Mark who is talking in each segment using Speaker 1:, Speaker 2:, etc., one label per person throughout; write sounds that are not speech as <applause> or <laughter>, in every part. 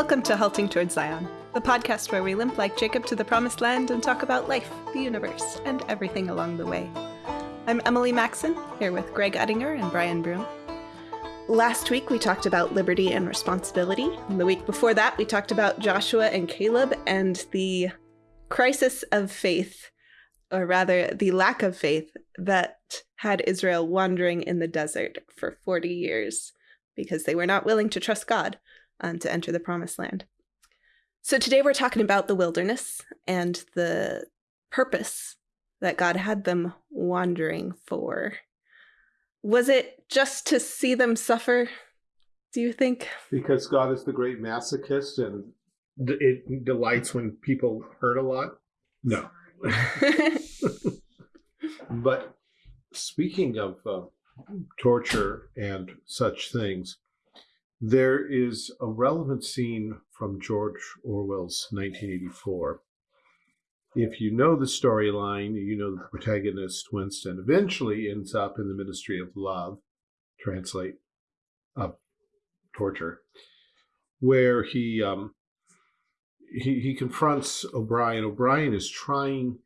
Speaker 1: Welcome to Halting Towards Zion, the podcast where we limp like Jacob to the promised land and talk about life, the universe, and everything along the way. I'm Emily Maxon, here with Greg Uttinger and Brian Broom. Last week we talked about liberty and responsibility. And the week before that we talked about Joshua and Caleb and the crisis of faith, or rather the lack of faith that had Israel wandering in the desert for 40 years because they were not willing to trust God um, to enter the promised land. So today we're talking about the wilderness and the purpose that God had them wandering for. Was it just to see them suffer, do you think?
Speaker 2: Because God is the great masochist and it delights when people hurt a lot? No. <laughs> but speaking of uh, torture and such things, there is a relevant scene from George Orwell's 1984. If you know the storyline, you know the protagonist, Winston, eventually ends up in the Ministry of Love, translate of torture, where he, um, he, he confronts O'Brien. O'Brien is trying,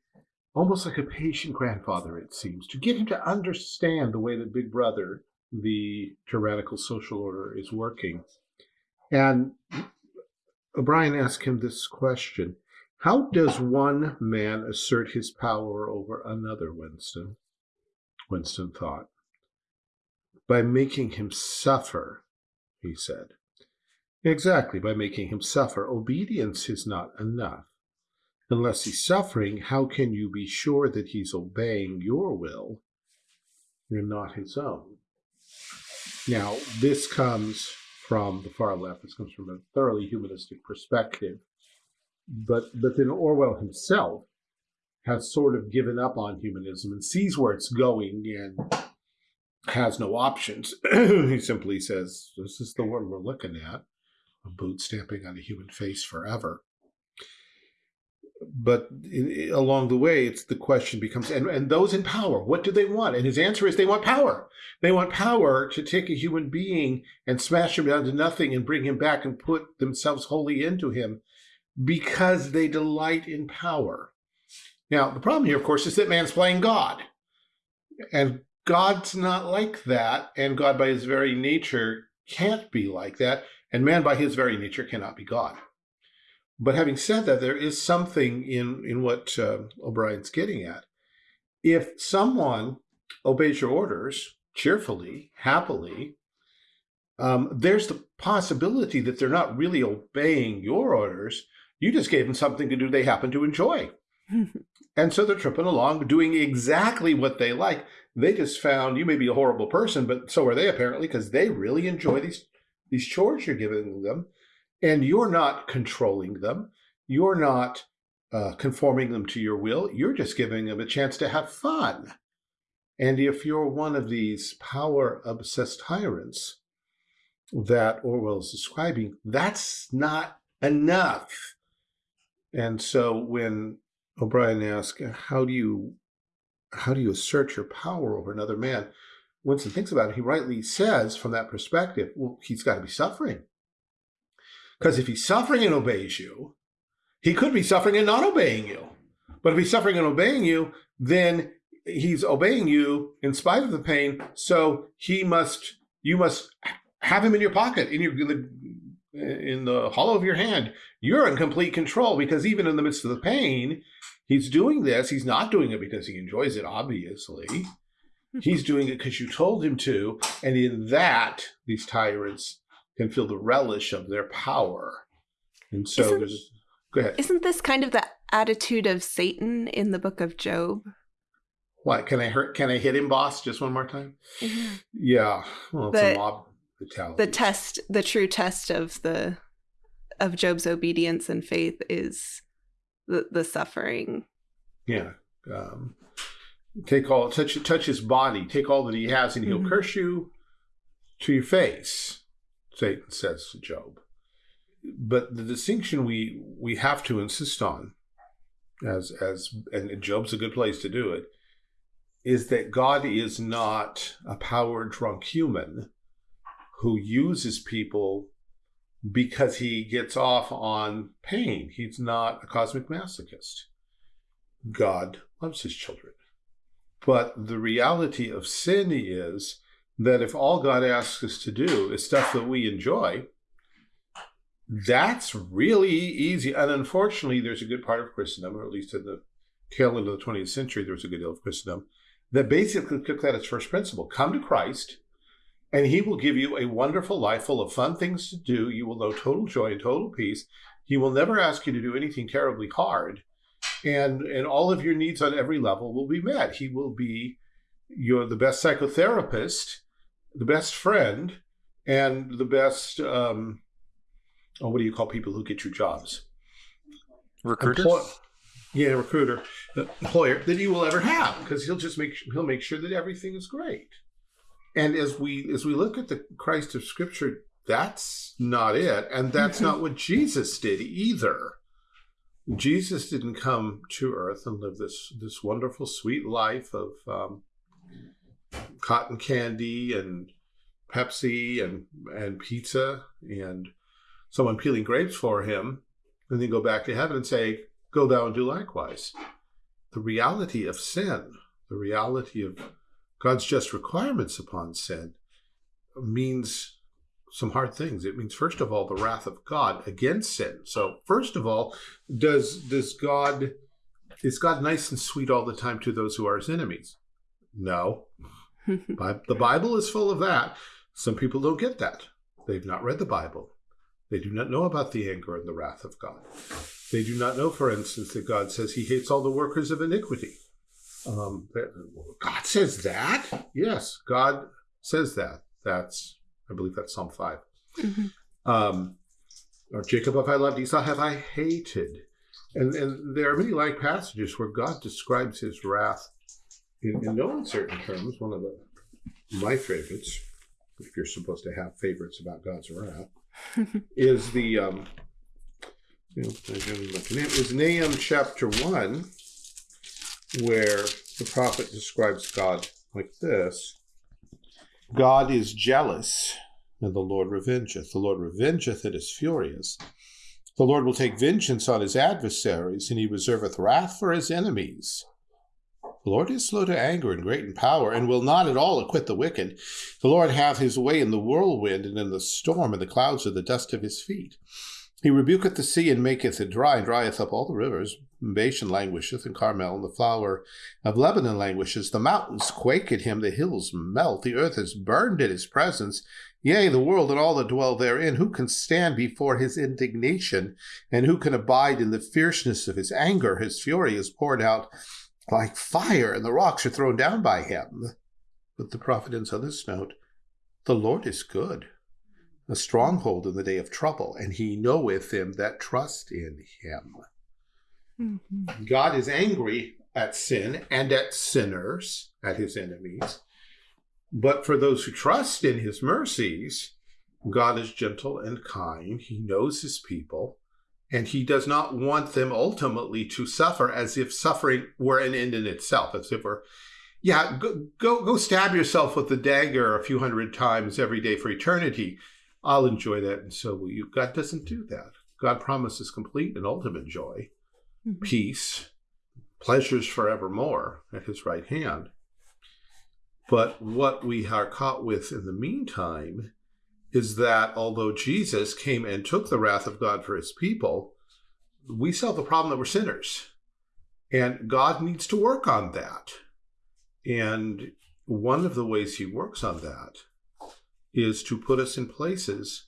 Speaker 2: almost like a patient grandfather, it seems, to get him to understand the way that Big Brother the tyrannical social order is working. And O'Brien asked him this question How does one man assert his power over another, Winston? Winston thought. By making him suffer, he said. Exactly, by making him suffer. Obedience is not enough. Unless he's suffering, how can you be sure that he's obeying your will and not his own? Now, this comes from the far left. This comes from a thoroughly humanistic perspective. But, but then Orwell himself has sort of given up on humanism and sees where it's going and has no options. <clears throat> he simply says, This is the world we're looking at, a boot stamping on a human face forever but in, along the way, it's the question becomes, and, and those in power, what do they want? And his answer is they want power. They want power to take a human being and smash him down to nothing and bring him back and put themselves wholly into him because they delight in power. Now, the problem here, of course, is that man's playing God. And God's not like that. And God, by his very nature, can't be like that. And man, by his very nature, cannot be God. But having said that, there is something in, in what uh, O'Brien's getting at. If someone obeys your orders cheerfully, happily, um, there's the possibility that they're not really obeying your orders. You just gave them something to do they happen to enjoy. <laughs> and so they're tripping along, doing exactly what they like. They just found you may be a horrible person, but so are they apparently because they really enjoy these these chores you're giving them and you're not controlling them. You're not uh, conforming them to your will. You're just giving them a chance to have fun. And if you're one of these power obsessed tyrants that Orwell is describing, that's not enough. And so when O'Brien asks, how do you how do you assert your power over another man? Winston thinks about it, he rightly says from that perspective, well, he's got to be suffering. Because if he's suffering and obeys you, he could be suffering and not obeying you. But if he's suffering and obeying you, then he's obeying you in spite of the pain. So he must, you must have him in your pocket, in your in the hollow of your hand. You're in complete control because even in the midst of the pain, he's doing this. He's not doing it because he enjoys it, obviously. <laughs> He's doing it because you told him to. And in that, these tyrants can feel the relish of their power. And so isn't, there's go ahead.
Speaker 1: Isn't this kind of the attitude of Satan in the book of Job?
Speaker 2: What can I hurt? Can I hit him, boss? Just one more time. Mm-hmm. Yeah. Well, it's
Speaker 1: the, a mob mentality. The test, the true test of the of Job's obedience and faith is the the suffering.
Speaker 2: Yeah. Um, take all touch touch his body. Take all that he has, and he'll mm-hmm. curse you to your face. Satan says to Job. But the distinction we we have to insist on, as as and Job's a good place to do it, is that God is not a power drunk human who uses people because he gets off on pain. He's not a cosmic masochist. God loves his children. But the reality of sin is that if all God asks us to do is stuff that we enjoy, that's really easy. And unfortunately, there's a good part of Christendom, or at least in the tail end of the 20th century, there was a good deal of Christendom, that basically took that as first principle. Come to Christ, and he will give you a wonderful life full of fun things to do. You will know total joy and total peace. He will never ask you to do anything terribly hard. And, and all of your needs on every level will be met. He will be your the best psychotherapist, the best friend, and the best um, oh, what do you call people who get you jobs?
Speaker 3: Recruiters.
Speaker 2: Employ- yeah, recruiter, employer that you will ever have because he'll just make he'll make sure that everything is great. And as we as we look at the Christ of Scripture, that's not it, and that's not what Jesus did either. Jesus didn't come to Earth and live this this wonderful, sweet life of um, cotton candy and Pepsi and and pizza and someone peeling grapes for him, and then go back to heaven and say, "Go thou and do likewise." The reality of sin, the reality of God's just requirements upon sin means some hard things. It means, first of all, the wrath of God against sin. So, first of all, does does God is God nice and sweet all the time to those who are his enemies? No. The Bible is full of that. Some people don't get that. They've not read the Bible. They do not know about the anger and the wrath of God. They do not know, for instance, that God says he hates all the workers of iniquity. Um, God says that? Yes, God says that. That's, I believe that's Psalm 5. Mm-hmm. Um, or Jacob have I loved, Esau have I hated. And, and there are many like passages where God describes his wrath in, in no uncertain terms. One of the, my favorites, if you're supposed to have favorites about God's wrath, <laughs> is the um, you know, is Nahum chapter one, where the prophet describes God like this God is jealous, and the Lord revengeth. The Lord revengeth and is furious. The Lord will take vengeance on his adversaries, and he reserveth wrath for his enemies. The Lord is slow to anger and great in power, and will not at all acquit the wicked. The Lord hath his way in the whirlwind, and in the storm, and the clouds are the dust of his feet. He rebuketh the sea and maketh it dry, and drieth up all the rivers. Bashan languisheth, and Carmel, and the flower of Lebanon languishes. The mountains quake at him, the hills melt, the earth is burned in his presence. Yea, the world and all that dwell therein. Who can stand before his indignation, and who can abide in the fierceness of his anger? His fury is poured out like fire, and the rocks are thrown down by him. But the prophet ends on this note The Lord is good a stronghold in the day of trouble, and he knoweth them that trust in him. Mm-hmm. God is angry at sin and at sinners, at his enemies. But for those who trust in his mercies, God is gentle and kind. He knows his people, and he does not want them ultimately to suffer as if suffering were an end in itself, as if we're yeah, go, go go stab yourself with the dagger a few hundred times every day for eternity. I'll enjoy that, and so will you. God doesn't do that. God promises complete and ultimate joy, mm-hmm. peace, pleasures forevermore at his right hand. But what we are caught with in the meantime is that although Jesus came and took the wrath of God for his people, we still have the problem that we're sinners. And God needs to work on that. And one of the ways he works on that is to put us in places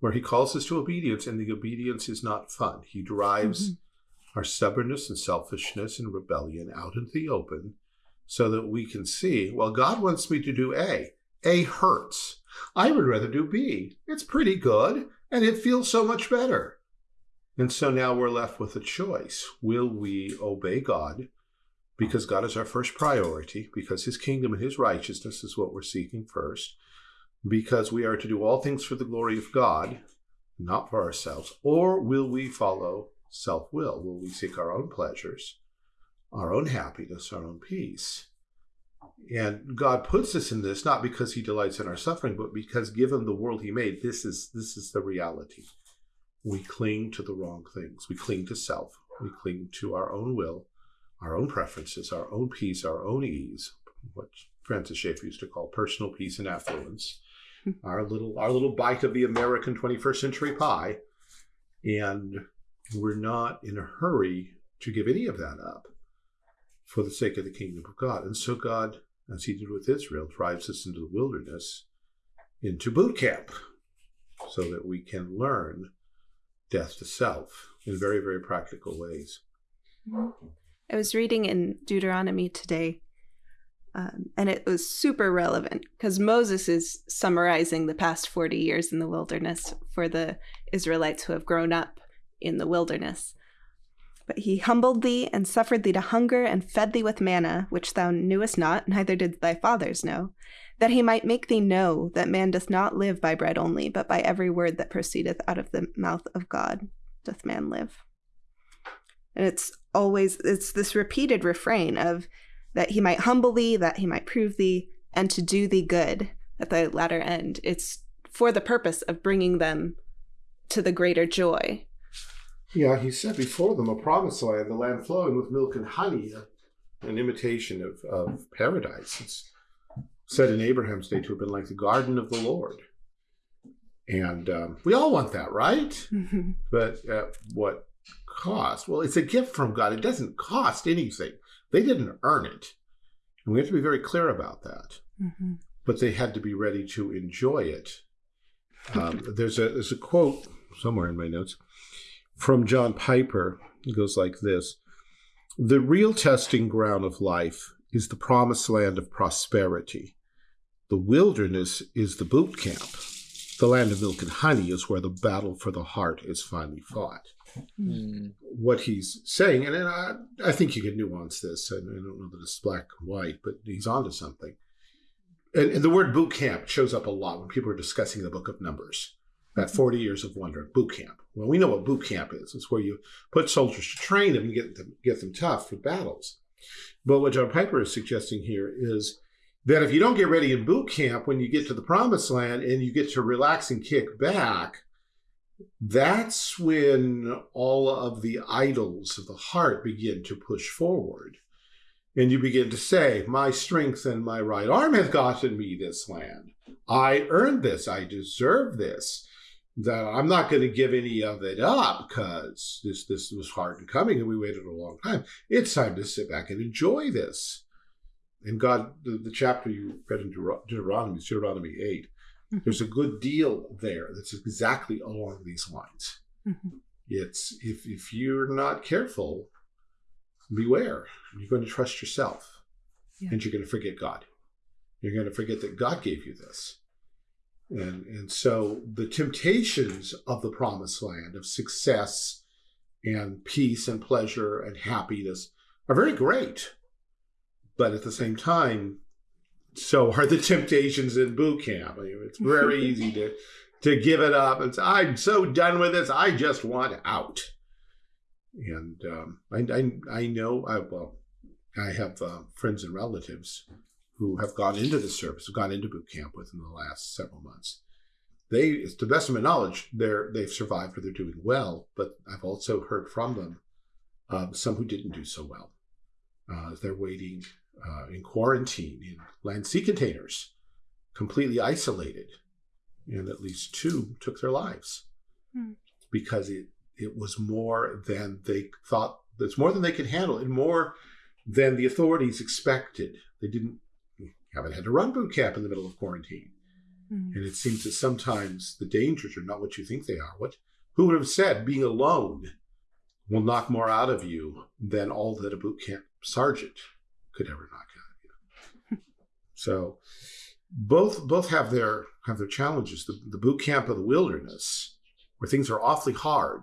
Speaker 2: where he calls us to obedience, and the obedience is not fun. He drives mm-hmm. our stubbornness and selfishness and rebellion out into the open so that we can see, well, God wants me to do A. A hurts. I would rather do B. It's pretty good, and it feels so much better. And so now we're left with a choice. Will we obey God because God is our first priority, because his kingdom and his righteousness is what we're seeking first? because we are to do all things for the glory of God, not for ourselves? Or will we follow self will? Will we seek our own pleasures, our own happiness, our own peace? And God puts us in this not because he delights in our suffering, but because given the world he made, this is this is the reality. We cling to the wrong things. We cling to self. We cling to our own will, our own preferences, our own peace, our own ease, what Francis Schaeffer used to call personal peace and affluence. Hmm. our little our little bite of the American 21st century pie. And we're not in a hurry to give any of that up for the sake of the kingdom of God. And so God as he did with Israel, drives us into the wilderness, into boot camp, so that we can learn death to self in very, very practical ways.
Speaker 1: I was reading in Deuteronomy today, um, and it was super relevant because Moses is summarizing the past 40 years in the wilderness for the Israelites who have grown up in the wilderness. But he humbled thee and suffered thee to hunger and fed thee with manna, which thou knewest not, neither did thy fathers know, that he might make thee know that man doth not live by bread only, but by every word that proceedeth out of the mouth of God doth man live. And it's always it's this repeated refrain of that he might humble thee, that he might prove thee, and to do thee good at the latter end. It's for the purpose of bringing them to the greater joy
Speaker 2: yeah, he said before them a promised land, the land flowing with milk and honey, an imitation of, of paradise. It's said in Abraham's day to have been like the garden of the Lord. And um, we all want that, right? Mm-hmm. But at what cost? Well, it's a gift from God. It doesn't cost anything. They didn't earn it. And we have to be very clear about that. Mm-hmm. But they had to be ready to enjoy it. Um, there's a there's a quote somewhere in my notes from John Piper. It goes like this The real testing ground of life is the promised land of prosperity. The wilderness is the boot camp. The land of milk and honey is where the battle for the heart is finally fought. Mm. What he's saying, and I, I, think you can nuance this, and I don't know that it's black and white, but he's onto something. And, and the word boot camp shows up a lot when people are discussing the book of Numbers that 40 years of wonder boot camp. Well, we know what boot camp is. It's where you put soldiers to train them and get them, get them tough for battles. But what John Piper is suggesting here is that if you don't get ready in boot camp when you get to the promised land and you get to relax and kick back, that's when all of the idols of the heart begin to push forward. And you begin to say, My strength and my right arm have gotten me this land. I earned this. I deserve this that I'm not going to give any of it up because this this was hard and coming and we waited a long time. It's time to sit back and enjoy this. And God, the, the chapter you read in Deuteronomy, Deuteronomy 8, mm-hmm. there's a good deal there that's exactly along these lines. Mm-hmm. It's if if you're not careful, beware. You're going to trust yourself, yeah. and you're going to forget God. You're going to forget that God gave you this and, and so the temptations of the promised land of success and peace and pleasure and happiness are very great. But at the same time, so are the temptations in boot camp. I mean, it's very <laughs> easy to to give it up and say, I'm so done with this. I just want out. And um, I, I, I know, I, well, I have uh, friends and relatives who have gone into the service, have gone into boot camp within the last several months. They, to the best of my knowledge, they're they've survived or they're doing well. But I've also heard from them um, some who didn't do so well. Uh, they're waiting uh, in quarantine in land sea containers, completely isolated, and at least two took their lives hmm. because it it was more than they thought. It's more than they could handle, and more than the authorities expected. They didn't haven't had to run boot camp in the middle of quarantine. Mm. And it seems that sometimes the dangers are not what you think they are. What who would have said being alone will knock more out of you than all that a boot camp sergeant could ever knock out of you. <laughs> so both both have their have their challenges. The, the boot camp of the wilderness, where things are awfully hard,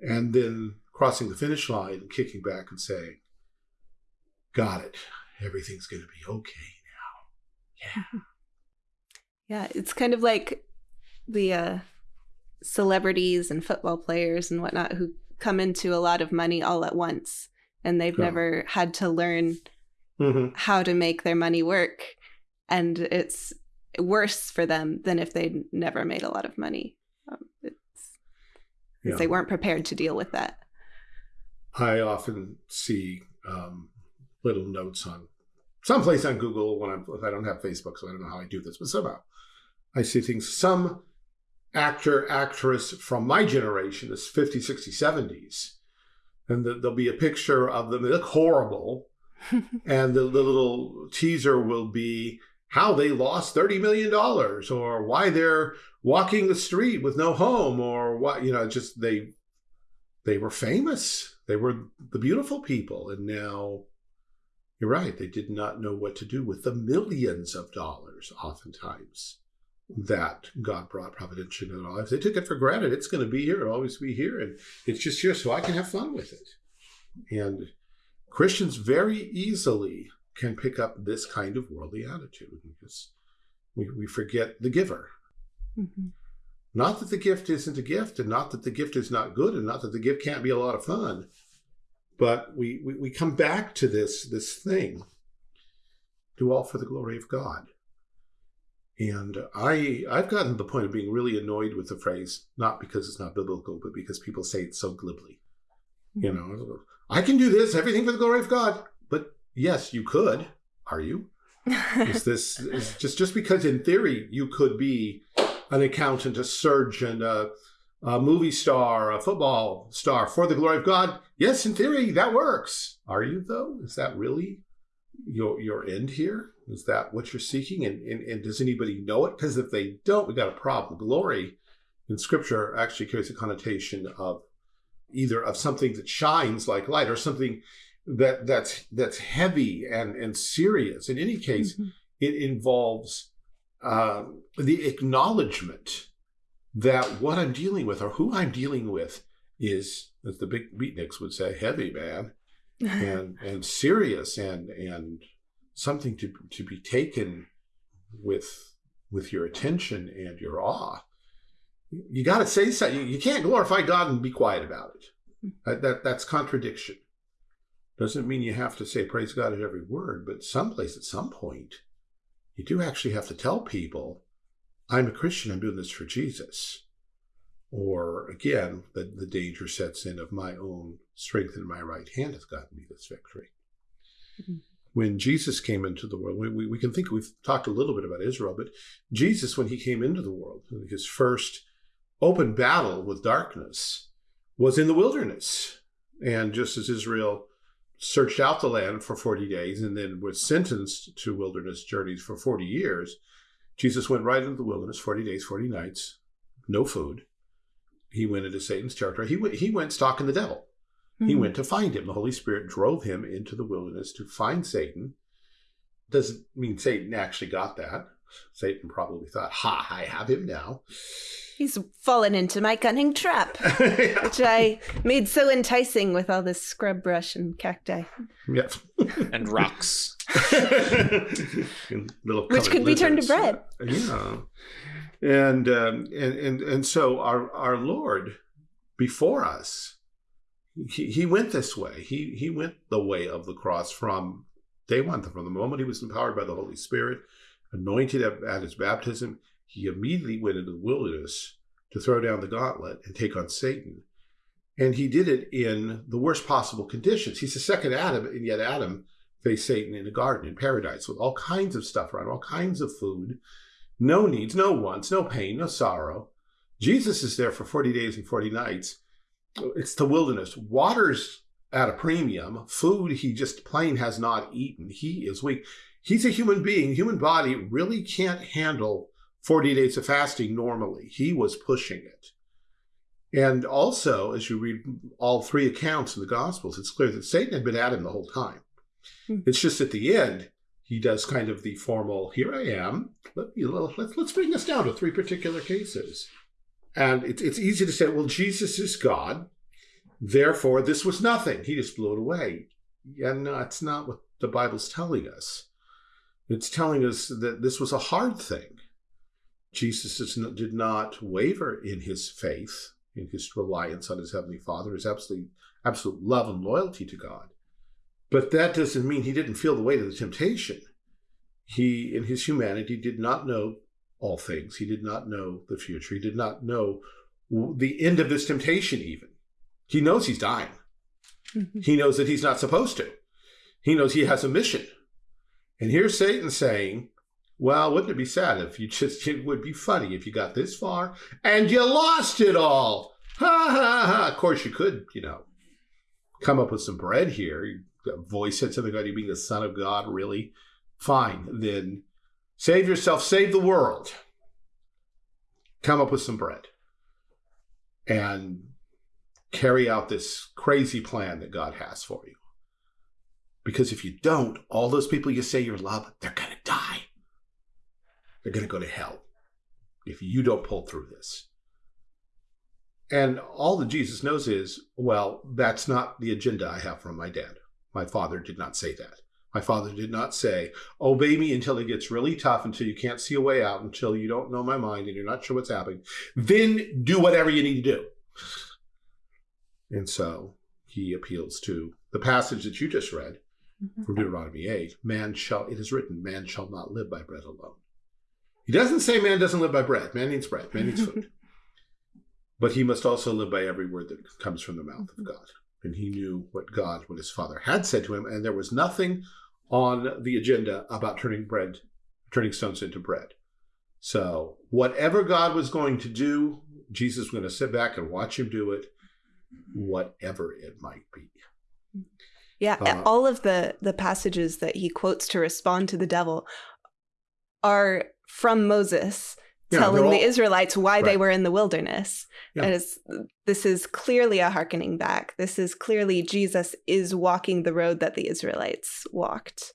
Speaker 2: and then crossing the finish line and kicking back and saying, "Got it everything's going to be okay now. Yeah.
Speaker 1: Yeah, it's kind of like the uh, celebrities and football players and whatnot who come into a lot of money all at once and they've never had to learn
Speaker 2: Mhm.
Speaker 1: how to make their money work. And it's worse for them than if they'd never made a lot of money. Um, it's,
Speaker 2: Yeah.
Speaker 1: They weren't prepared to deal with that.
Speaker 2: I often see um, little notes on someplace on Google when I'm, if I don't have Facebook, so I don't know how I do this, but somehow I see things. Some actor, actress from my generation is 50, 60, 70s. And the, there'll be a picture of them. They look horrible. <laughs> and the, the little teaser will be how they lost $30 million or why they're walking the street with no home or what, you know, just they, they were famous. They were the beautiful people. And now you're right. They did not know what to do with the millions of dollars, oftentimes, that God brought providentially into their lives. They took it for granted. It's going to be here, it'll always be here. And it's just here so I can have fun with it. And Christians very easily can pick up this kind of worldly attitude because we, we forget the giver.
Speaker 1: Mhm.
Speaker 2: Not that the gift isn't a gift, and not that the gift is not good, and not that the gift can't be a lot of fun, but we, we, we come back to this this thing. Do all for the glory of God. And I I've gotten to the point of being really annoyed with the phrase, not because it's not biblical, but because people say it so glibly. You hmm. know, I can do this, everything for the glory of God. But yes, you could. Are you? <laughs> is this is just just because in theory you could be an accountant, a surgeon, a, a movie star, a football star for the glory of God? Yes, in theory that works. Are you though? Is that really your your end here? Is that what you're seeking? And and, and does anybody know it? Because if they don't, we got a problem. Glory in Scripture actually carries a connotation of either of something that shines like light or something that that's that's heavy and and serious. In any case,
Speaker 1: Mhm.
Speaker 2: it involves uh, the acknowledgement that what I'm dealing with or who I'm dealing with is, as the big beatniks would say, heavy, man, <laughs> and and serious and and something to to be taken with with your attention and your awe. You got to say something. You, you can't glorify God and be quiet about it. That, that that's contradiction. Doesn't mean you have to say praise God at every word, but someplace at some point, you do actually have to tell people, I'm a Christian, I'm doing this for Jesus. Or again, the, the danger sets in of my own strength in my right hand hath gotten me this victory.
Speaker 1: Mhm.
Speaker 2: When Jesus came into the world, we, we, we can think we've talked a little bit about Israel, but Jesus, when he came into the world, his first open battle with darkness was in the wilderness. And just as Israel searched out the land for 40 days and then was sentenced to wilderness journeys for 40 years, Jesus went right into the wilderness, 40 days, 40 nights, no food. He went into Satan's territory. He went, he went stalking the devil. He
Speaker 1: Mhm.
Speaker 2: went to find him. The Holy Spirit drove him into the wilderness to find Satan. Doesn't mean Satan actually got that. Satan probably thought, ha, I have him now.
Speaker 1: He's fallen into my cunning trap, <laughs> which I made so enticing with all this scrub brush and cacti,
Speaker 2: Yep. <laughs>
Speaker 3: and rocks.
Speaker 2: And little
Speaker 1: which
Speaker 2: colored
Speaker 1: could be turned to bread.
Speaker 2: Yeah. And, um, and and and so our our Lord before us, he, he went this way. He he went the way of the cross from day one, from the moment he was empowered by the Holy Spirit, anointed at, his baptism. He immediately went into the wilderness to throw down the gauntlet and take on Satan. And he did it in the worst possible conditions. He's the second Adam, and yet Adam faced Satan in a garden in paradise with all kinds of stuff around, all kinds of food, no needs, no wants, no pain, no sorrow. Jesus is there for 40 days and 40 nights. It's the wilderness. Water's at a premium. Food he just plain has not eaten. He is weak. He's a human being. Human body really can't handle 40 days of fasting normally. He was pushing it. And also, as you read all three accounts in the Gospels, it's clear that Satan had been at him the whole time.
Speaker 1: Hmm.
Speaker 2: It's just at the end, he does kind of the formal, here I am. Let me, let's, let's bring this down to three particular cases. And it's, it's easy to say, well, Jesus is God. Therefore, this was nothing. He just blew it away. Yeah, no, that's not what the Bible's telling us. It's telling us that this was a hard thing. Jesus did not waver in his faith, in his reliance on his heavenly Father, his absolute, absolute love and loyalty to God. But that doesn't mean he didn't feel the weight of the temptation. He, in his humanity, did not know all things. He did not know the future. He did not know the end of this temptation, even. He knows he's dying. Mm-hmm. He knows that he's not supposed to. He knows he has a mission. And here's Satan saying, well, wouldn't it be sad if you just, <laughs> it would be funny if you got this far and you lost it all. Ha ha ha. Of course, you could, you know, come up with some bread here. Voice said something about you being the son of God, really? Fine. Then save yourself, save the world. Come up with some bread and carry out this crazy plan that God has for you. Because if you don't, all those people you say you love, they're going to die. They're going to go to hell if you don't pull through this. And all that Jesus knows is, well, that's not the agenda I have from my dad. My father did not say that. My father did not say, obey me until it gets really tough, until you can't see a way out, until you don't know my mind and you're not sure what's happening. Then do whatever you need to do. And so he appeals to the passage that you just read. Mm-hmm. from Deuteronomy 8 man shall, it is written, man shall not live by bread alone. He doesn't say man doesn't live by bread. Man needs bread, man needs food. <laughs> but he must also live by every word that comes from the mouth of mm-hmm. God. And he knew what God, what his father had said to him, and there was nothing on the agenda about turning bread, turning stones into bread. So whatever God was going to do, Jesus was going to sit back and watch him do it, whatever it might be.
Speaker 1: Yeah, uh, all of the the passages that he quotes to respond to the devil are from Moses yeah, telling all, the Israelites why right. they were in the wilderness. Yeah. As this is clearly a hearkening back. This is clearly Jesus is walking the road that the Israelites walked.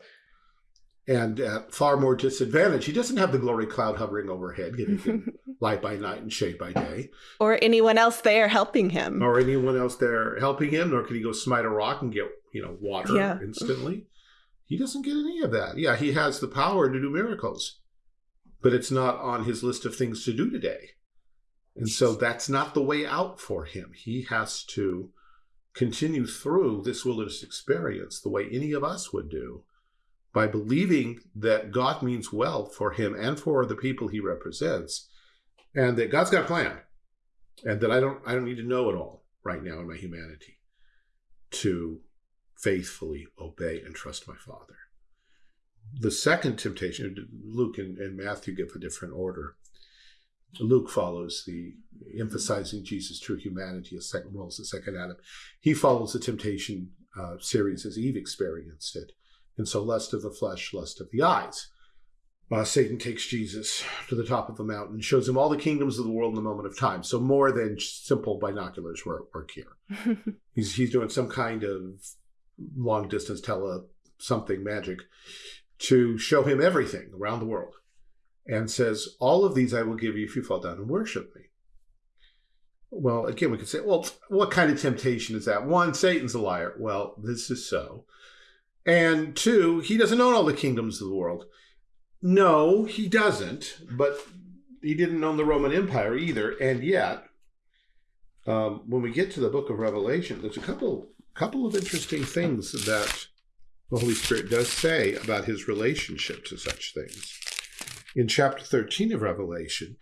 Speaker 2: And at far more disadvantage, he doesn't have the glory cloud hovering overhead, giving him <laughs> light by night and shade by day.
Speaker 1: Or anyone else there helping him.
Speaker 2: Or anyone else there helping him, nor can he go smite a rock and get, you know, water yeah. instantly. He doesn't get any of that. Yeah, he has the power to do miracles, but it's not on his list of things to do today. And so that's not the way out for him. He has to continue through this wilderness experience the way any of us would do by believing that God means well for him and for the people he represents and that God's got a plan and that I don't I don't need to know it all right now in my humanity to faithfully obey and trust my father. The second temptation, Luke and, and Matthew give a different order. Luke follows the emphasizing Jesus' true humanity as second role as the second Adam. He follows the temptation uh, series as Eve experienced it. And so lust of the flesh, lust of the eyes. Uh, Satan takes Jesus to the top of the mountain, shows him all the kingdoms of the world in the moment of time. So more than simple binoculars work, work here. <laughs> he's, he's doing some kind of long distance tele something magic to show him everything around the world and says, All of these I will give you if you fall down and worship me. Well, again, we could say, well, what kind of temptation is that? One, Satan's a liar. Well, this is so. And two, he doesn't own all the kingdoms of the world. No, he doesn't, but he didn't own the Roman Empire either. And yet, um, when we get to the book of Revelation, there's a couple couple of interesting things that the Holy Spirit does say about his relationship to such things in chapter 13 of Revelation,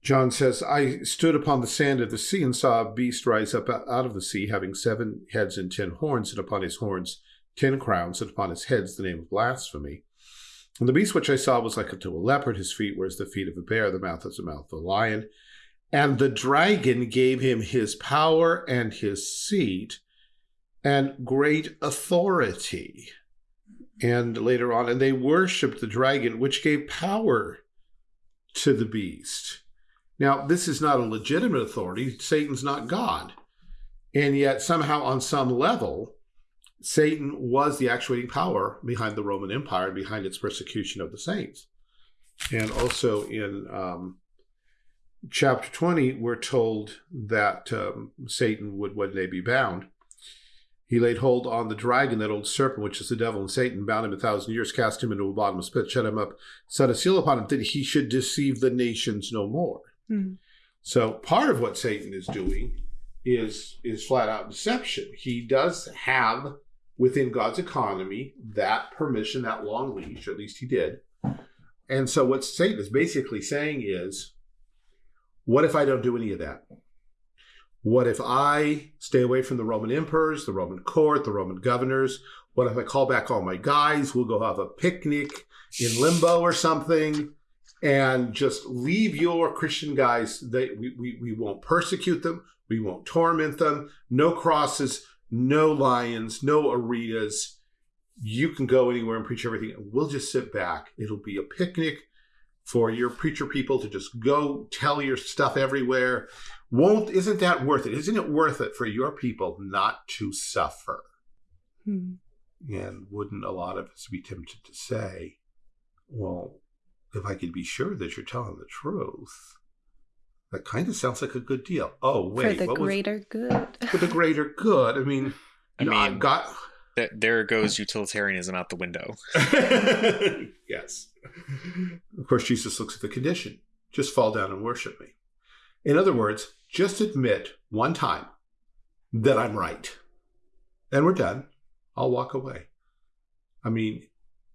Speaker 2: John says, I stood upon the sand of the sea and saw a beast rise up out of the sea, having seven heads and ten horns, and upon his horns ten crowns, and upon his heads the name of blasphemy. And the beast which I saw was like unto a leopard, his feet were as the feet of a bear, the mouth as the mouth of a lion. And the dragon gave him his power and his seat and great authority and later on, and they worshiped the dragon, which gave power to the beast. Now, this is not a legitimate authority. Satan's not God. And yet, somehow, on some level, Satan was the actuating power behind the Roman Empire and behind its persecution of the saints. And also in um, chapter 20, we're told that um, Satan would one day be bound. He laid hold on the dragon, that old serpent, which is the devil and Satan, bound him a thousand years, cast him into a bottomless pit, shut him up, set a seal upon him, that he should deceive the nations no more. Mm-hmm. So part of what Satan is doing is is flat out deception. He does have within God's economy that permission, that long leash, at least he did. And so what Satan is basically saying is, what if I don't do any of that? What if I stay away from the Roman emperors, the Roman court, the Roman governors? What if I call back all my guys? We'll go have a picnic in limbo or something and just leave your Christian guys. They, we, we, we won't persecute them. We won't torment them. No crosses, no lions, no arenas. You can go anywhere and preach everything. We'll just sit back. It'll be a picnic for your preacher people to just go tell your stuff everywhere. Won't isn't that worth it? Isn't it worth it for your people not to suffer? Hmm. And wouldn't a lot of us be tempted to say, well, if I could be sure that you're telling the truth, that kind of sounds like a good deal. Oh, wait.
Speaker 1: For the greater was, good.
Speaker 2: For the greater good. I mean, I mean, got.
Speaker 3: Th- there goes utilitarianism out the window. <laughs>
Speaker 2: yes. Of course, Jesus looks at the condition. Just fall down and worship me. In other words, just admit one time that I'm right. And we're done. I'll walk away. I mean,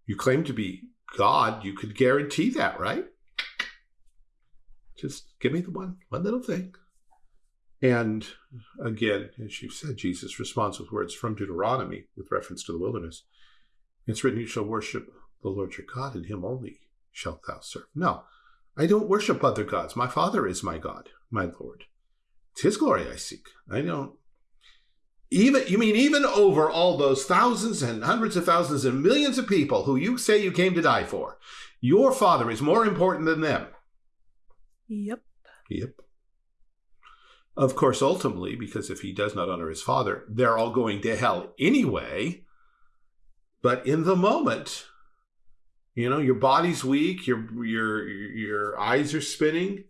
Speaker 2: you claim to be God, you could guarantee that, right? Just give me the one one little thing. And again, as you said, Jesus responds with words from Deuteronomy with reference to the wilderness. It's written, You shall worship the Lord your God, and him only shalt thou serve. No, I don't worship other gods. My Father is my God, my Lord. It's his glory I seek. I don't even you mean even over all those thousands and hundreds of thousands and millions of people who you say you came to die for, your father is more important than them.
Speaker 1: Yep.
Speaker 2: Yep. Of course, ultimately, because if he does not honor his father, they're all going to hell anyway. But in the moment, you know, your body's weak, your your your eyes are spinning.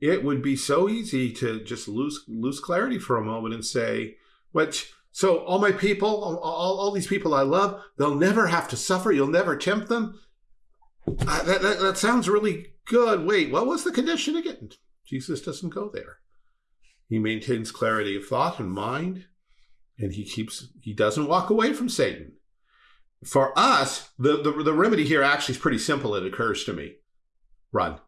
Speaker 2: It would be so easy to just lose lose clarity for a moment and say, which so all my people, all, all, these people I love, they'll never have to suffer. You'll never tempt them. Uh, that, that, that sounds really good. Wait, what was the condition again? Jesus doesn't go there. He maintains clarity of thought and mind, and he keeps he doesn't walk away from Satan. For us, the, the, the remedy here actually is pretty simple, it occurs to me. Run.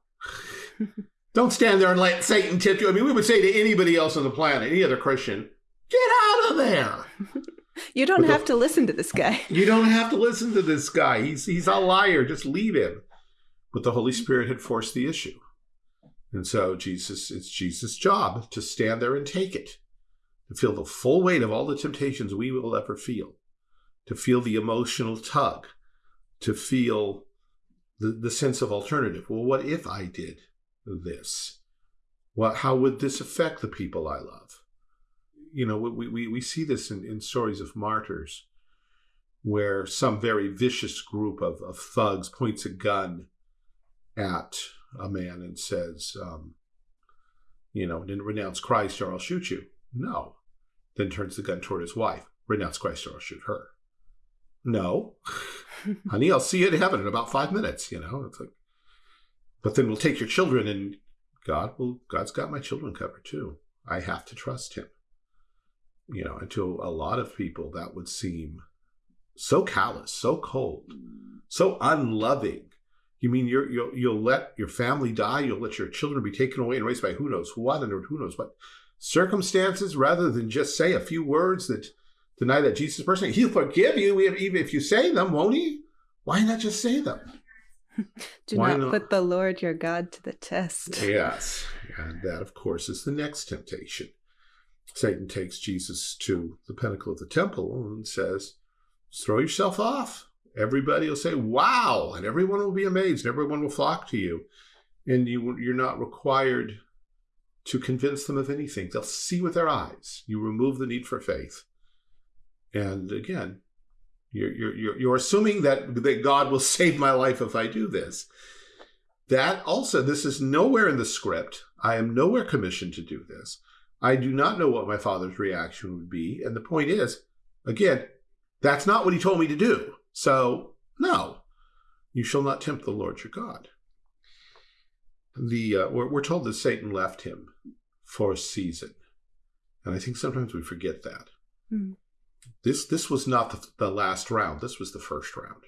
Speaker 2: <laughs> Don't stand there and let Satan tempt you. I mean, we would say to anybody else on the planet, any other Christian, Get out of there. <laughs>
Speaker 1: you don't have to listen to this guy.
Speaker 2: You don't have to listen to this guy. He's he's a liar. Just leave him. But the Holy Spirit had forced the issue. And so Jesus, it's Jesus' job to stand there and take it, to feel the full weight of all the temptations we will ever feel, to feel the emotional tug, to feel the, the sense of alternative. Well, what if I did this? What, how would this affect the people I love? you know, we, we, we see this in, in stories of martyrs where some very vicious group of, of thugs points a gun at a man and says, um, you know, didn't renounce Christ or I'll shoot you. No. Then turns the gun toward his wife. Renounce Christ or I'll shoot her. No. <laughs> Honey, I'll see you in heaven in about five minutes, you know. It's like, but then we'll take your children and God will God's got my children covered too. I have to trust him you know, and to a lot of people that would seem so callous, so cold, so unloving. You mean you're, you'll you'll let your family die, you'll let your children be taken away and raised by who knows what and who knows what circumstances, rather than just say a few words that deny that Jesus person. He'll forgive you even if you say them, won't he? Why not just say them? <laughs>
Speaker 1: Do not, not, put the Lord your God to the test.
Speaker 2: Yes. And that, of course, is the next temptation. Satan takes Jesus to the pinnacle of the temple and says, throw yourself off. Everybody will say, wow, and everyone will be amazed, everyone will flock to you. And you, you're not required to convince them of anything. They'll see with their eyes. You remove the need for faith. And again, you're, you're, you're assuming that, that God will <laughs> save my life if I do this. That also, this is nowhere in the script. I am nowhere commissioned to do this. I do not know what my father's reaction would be. And the point is, again, that's not what he told me to do. So, no, you shall not tempt the Lord your God. The uh, we're, we're told that Satan left him for a season, and I think sometimes we forget that. Mm. this this was not the, the last round. This was the first round.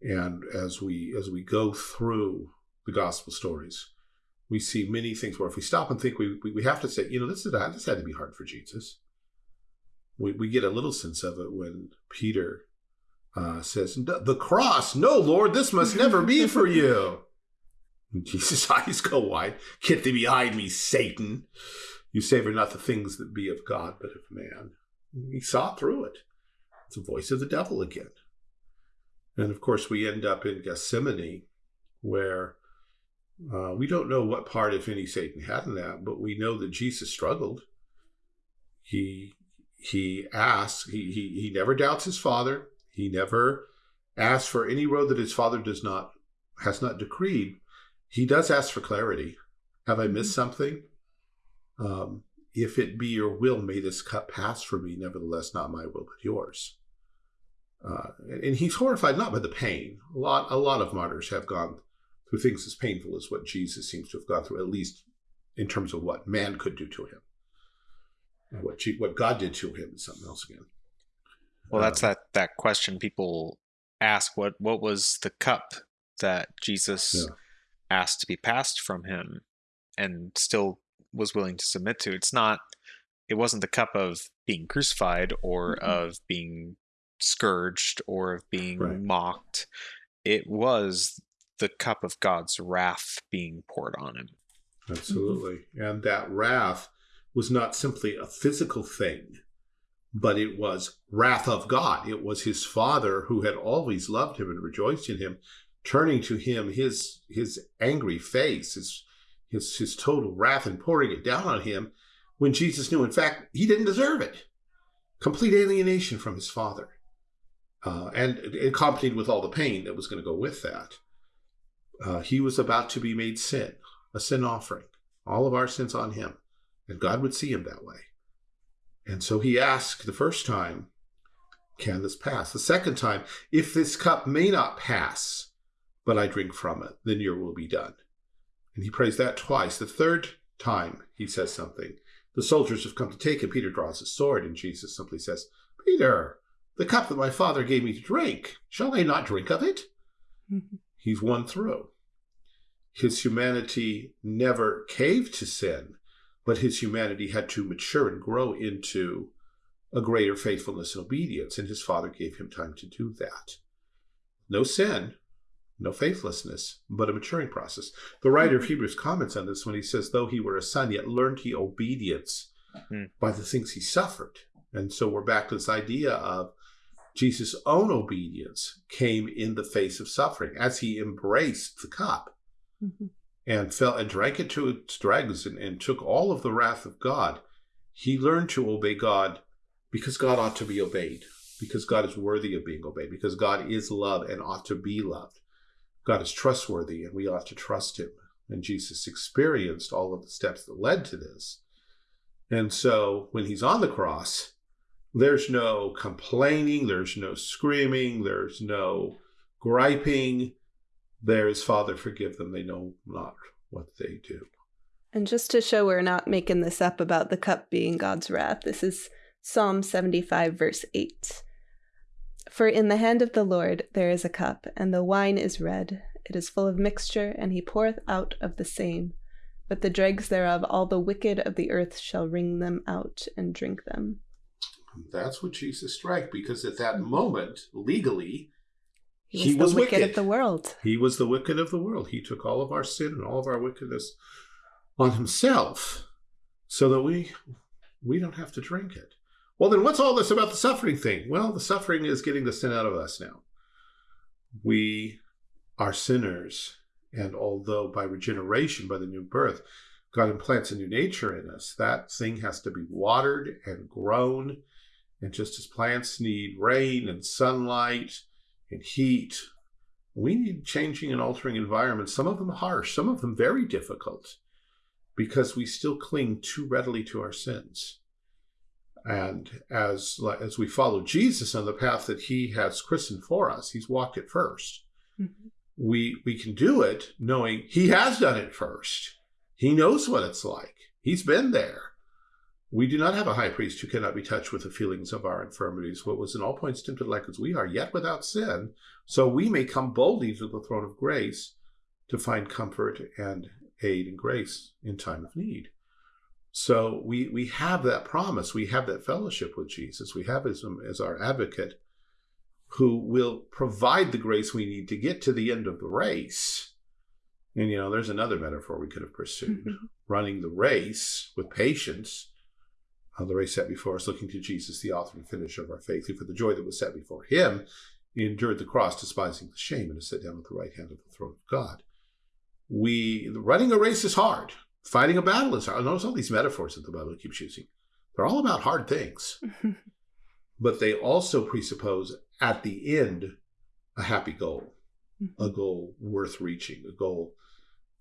Speaker 2: And as we as we go through the gospel stories, we see many things where if we stop and think, we we, we have to say, you know, this is this had to be hard for Jesus. We we get a little sense of it when Peter uh, says, "The cross, no, Lord, this must never be for <laughs> you." <laughs> Jesus' <laughs> eyes go wide. Get thee behind me, Satan! You savor not the things that be of God, but of man. He saw through it. It's the voice of the devil again. And of course, we end up in Gethsemane, where uh, we don't know what part, if any, Satan had in that, but we know that Jesus struggled. He he asks. He he he never doubts his father. He never asks for any road that his father does not has not decreed. He does ask for clarity. Have I missed mm-hmm. something? Um, if it be your will, may this cup pass from me. Nevertheless, not my will, but yours. Uh, and he's horrified not by the pain. A lot, a lot of martyrs have gone through things as painful as what Jesus seems to have gone through, at least in terms of what man could do to him. What what God did to him is something else again.
Speaker 3: Well, that's um, that that question people ask. What what was the cup that Jesus yeah. asked to be passed from him, and still was willing to submit to? It's not. It wasn't the cup of being crucified or mm-hmm. of being scourged or of being right. mocked. It was the cup of God's wrath being poured on him.
Speaker 2: Absolutely. And that wrath was not simply a physical thing, but it was wrath of God. It was his father who had always loved him and rejoiced in him, turning to him his his angry face, his his his total wrath and pouring it down on him when Jesus knew in fact he didn't deserve it. Complete alienation from his father. Uh, and accompanied with all the pain that was going to go with that. Uh, he was about to be made sin, a sin offering, all of our sins on him. And God would see him that way. And so he asked the first time, Can this pass? The second time, If this cup may not pass, but I drink from it, then your will be done. And he prays that twice. The third time he says something. The soldiers have come to take him. Peter draws his sword, and Jesus simply says, Peter, the cup that my father gave me to drink, shall I not drink of it? Mm-hmm. He's won through. His humanity never caved to sin but his humanity had to mature and grow into a greater faithfulness and obedience, and his father gave him time to do that. No sin, no faithlessness, but a maturing process. The writer of mm-hmm. Hebrews comments on this when he says, Though he were a son, yet learned he obedience mm. by the things he suffered. And so we're back to this idea of Jesus' own obedience came in the face of suffering as he embraced the cup. Mm-hmm and fell and drank it to its dregs and, and took all of the wrath of God, he learned to obey God because God ought to be obeyed, because God is worthy of being obeyed, because God is love and ought to be loved. God is trustworthy and we ought to trust him. And Jesus experienced all of the steps that led to this. And so when he's on the cross, there's no complaining, there's no screaming, there's no griping there is Father, forgive them, they know not what they do.
Speaker 1: And just to show we're not making this up about the cup being God's wrath, this is Psalm 75, verse 8. For in the hand of the Lord there is a cup, and the wine is red. It is full of mixture, and he poureth out of the same. But the dregs thereof, all the wicked of the earth shall wring them out and drink them.
Speaker 2: That's what Jesus strike, because at that moment, legally,
Speaker 1: he was, he was wicked, wicked of the world.
Speaker 2: He was the wicked of the world. He took all of our sin and all of our wickedness on himself so that we we don't have to drink it. Well, then what's all this about the suffering thing? Well, the suffering is getting the sin out of us now. We are sinners, and although by regeneration, by the new birth, God implants a new nature in us, that thing has to be watered and grown. And just as plants need rain and sunlight, and heat. We need changing and altering environments, some of them harsh, some of them very difficult, because we still cling too readily to our sins. And as, as we follow Jesus on the path that he has christened for us, he's walked it 1st mm-hmm. We, we can do it knowing he has done it first. He knows what it's like. He's been there. We do not have a high priest who cannot be touched with the feelings of our infirmities, what was in all points tempted like as we are, yet without sin. So we may come boldly to the throne of grace to find comfort and aid and grace in time of need. So we we have that promise, we have that fellowship with Jesus, we have him as our advocate, who will provide the grace we need to get to the end of the race. And you know, there's another metaphor we could have pursued: <laughs> running the race with patience uh, the race set before us, looking to Jesus, the author and finisher of our faith, who for the joy that was set before him, endured the cross, despising the shame, and is set down at the right hand of the throne of God. We running a race is hard. Fighting a battle is hard. Notice all these metaphors that the Bible keeps using. They're all about hard things. <laughs> but they also presuppose at the end a happy goal, a goal worth reaching, a goal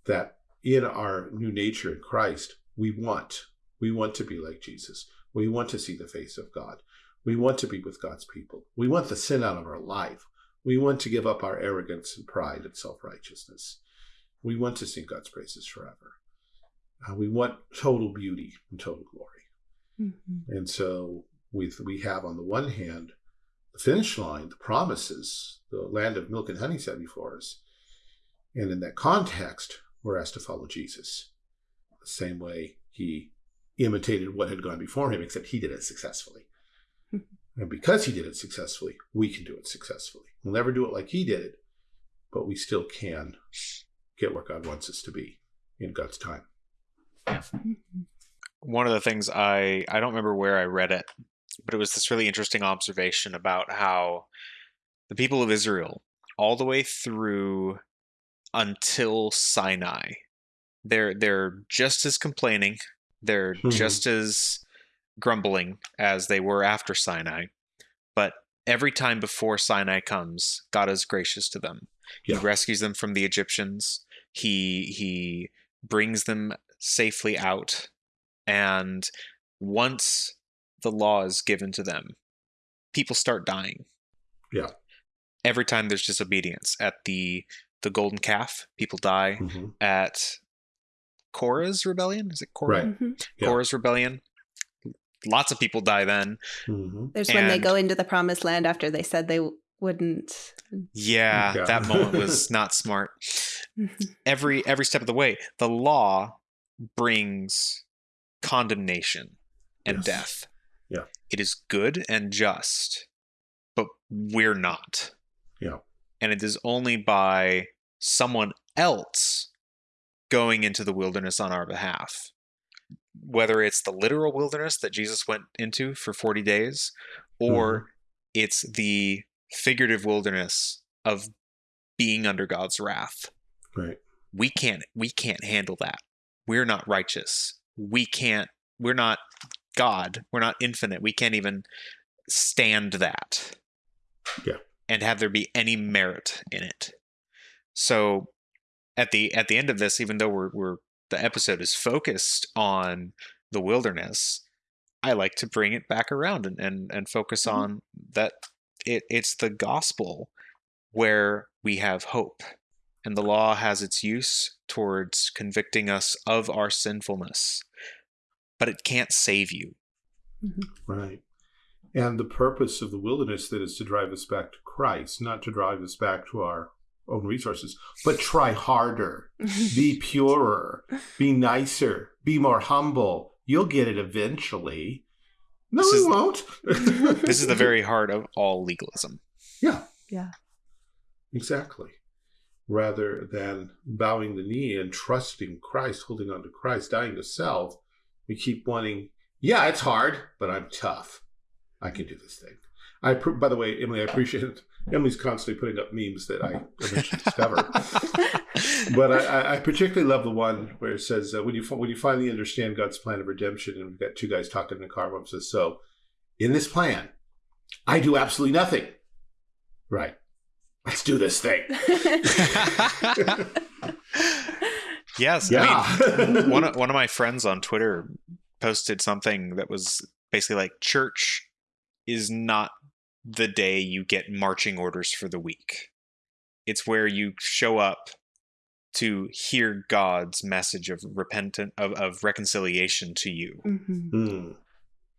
Speaker 2: that in our new nature in Christ we want we want to be like Jesus. We want to see the face of God. We want to be with God's people. We want the sin out of our life. We want to give up our arrogance and pride and self righteousness. We want to sing God's praises forever. Uh, we want total beauty and total glory. Mm-hmm. And so we, we have, on the one hand, the finish line, the promises, the land of milk and honey set before us. And in that context, we're asked to follow Jesus the same way he imitated what had gone before him, except he did it successfully. Hmm. and because he did it successfully, we can do it successfully. We'll never do it like he did it, but we still can get where God wants us to be in God's time.
Speaker 3: One of the things I I don't remember where I read it, but it was this really interesting observation about how the people of Israel, all the way through until Sinai, they're they're just as complaining they're mm-hmm. just as grumbling as they were after Sinai. But every time before Sinai comes, God is gracious to them. Yeah. He rescues them from the Egyptians. He he brings them safely out. And once the law is given to them, people start dying.
Speaker 2: Yeah.
Speaker 3: Every time there's disobedience at the the golden calf, people die. Mm-hmm. At Korah's rebellion. Is it Korah? Right. Mm-hmm. Yeah. Rebellion. Lots of people die then.
Speaker 1: Mm-hmm. There's and when they go into the promised land after they said they wouldn't.
Speaker 3: Yeah, yeah. that moment <laughs> was not smart. Mm-hmm. Every every step of the way, the law brings condemnation and yes. death.
Speaker 2: Yeah.
Speaker 3: It is good and just, but we're not.
Speaker 2: Yeah.
Speaker 3: And it is only by someone else going into the wilderness on our behalf. Whether it's the literal wilderness that Jesus went into for 40 days, or mm-hmm. it's the figurative wilderness of being under God's wrath.
Speaker 2: Right.
Speaker 3: We can't we can't handle that. We're not righteous. We can't we're not God. We're not infinite. We can't even stand that.
Speaker 2: Yeah.
Speaker 3: And have there be any merit in it. So at the at the end of this, even though we're we're the episode is focused on the wilderness, I like to bring it back around and and, and focus mm-hmm. on that it it's the gospel where we have hope. And the law has its use towards convicting us of our sinfulness, but it can't save you.
Speaker 2: Mm-hmm. Right. And the purpose of the wilderness that is to drive us back to Christ, not to drive us back to our own resources, but try harder, <laughs> be purer, be nicer, be more humble. You'll get it eventually. No, this we is, won't. <laughs>
Speaker 3: this is the very heart of all legalism.
Speaker 2: Yeah.
Speaker 1: Yeah.
Speaker 2: Exactly. Rather than bowing the knee and trusting Christ, holding on to Christ, dying to self, we keep wanting, yeah, it's hard, but I'm tough. I can do this thing. I, by the way, Emily, I appreciate Emily's constantly putting up memes that I eventually <laughs> discover. but I, I, particularly love the one where it says, uh, "When you when you finally understand God's plan of redemption," and we've got two guys talking in the car. One says, "So, in this plan, I do absolutely nothing." Right. Let's do this thing. <laughs>
Speaker 3: yes. Yeah. I mean, one of, one of my friends on Twitter posted something that was basically like church is not the day you get marching orders for the week. It's where you show up to hear God's message of repentant of, of reconciliation to you. Mm-hmm. Mm.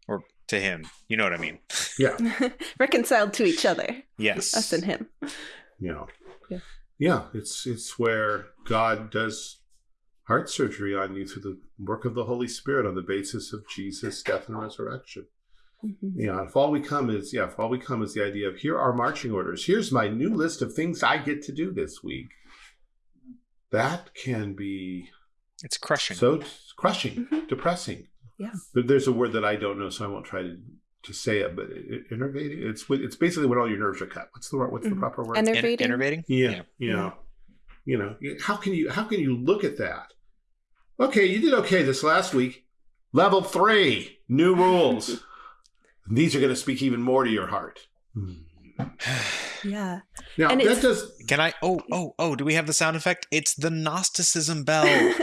Speaker 3: or to him. You know what I mean?
Speaker 2: Yeah. <laughs>
Speaker 1: Reconciled to each other,
Speaker 3: Yes.
Speaker 1: us and him.
Speaker 2: You know.
Speaker 1: Yeah.
Speaker 2: Yeah. It's it's where God does heart surgery on you through the work of the Holy Spirit on the basis of Jesus' death and resurrection.
Speaker 1: Mhm.
Speaker 2: Yeah, if all we come is yeah, if all we come is the idea of here are marching orders. Here's my new list of things I get to do this week. That can be
Speaker 3: It's crushing.
Speaker 2: so it's crushing,
Speaker 1: Mhm.
Speaker 2: depressing.
Speaker 1: Yeah.
Speaker 2: There- There's a word that I don't know, so I won't try to, to say it. But it, it- It's it's basically when all your nerves are cut. What's the word- what's the
Speaker 1: Mhm.
Speaker 2: proper word?
Speaker 3: En-
Speaker 1: Enervating.
Speaker 3: enervating?
Speaker 2: yeah, you know, you know. How can you how can you look at that? Okay, you did okay this last week. Level three, new rules. <laughs> These are going to speak even more to your heart.
Speaker 1: Yeah.
Speaker 2: Now
Speaker 1: And
Speaker 2: that
Speaker 1: it's-
Speaker 2: does
Speaker 3: Can I? Oh, oh, oh! Do we have the sound effect? It's the Gnosticism <laughs> bell <laughs>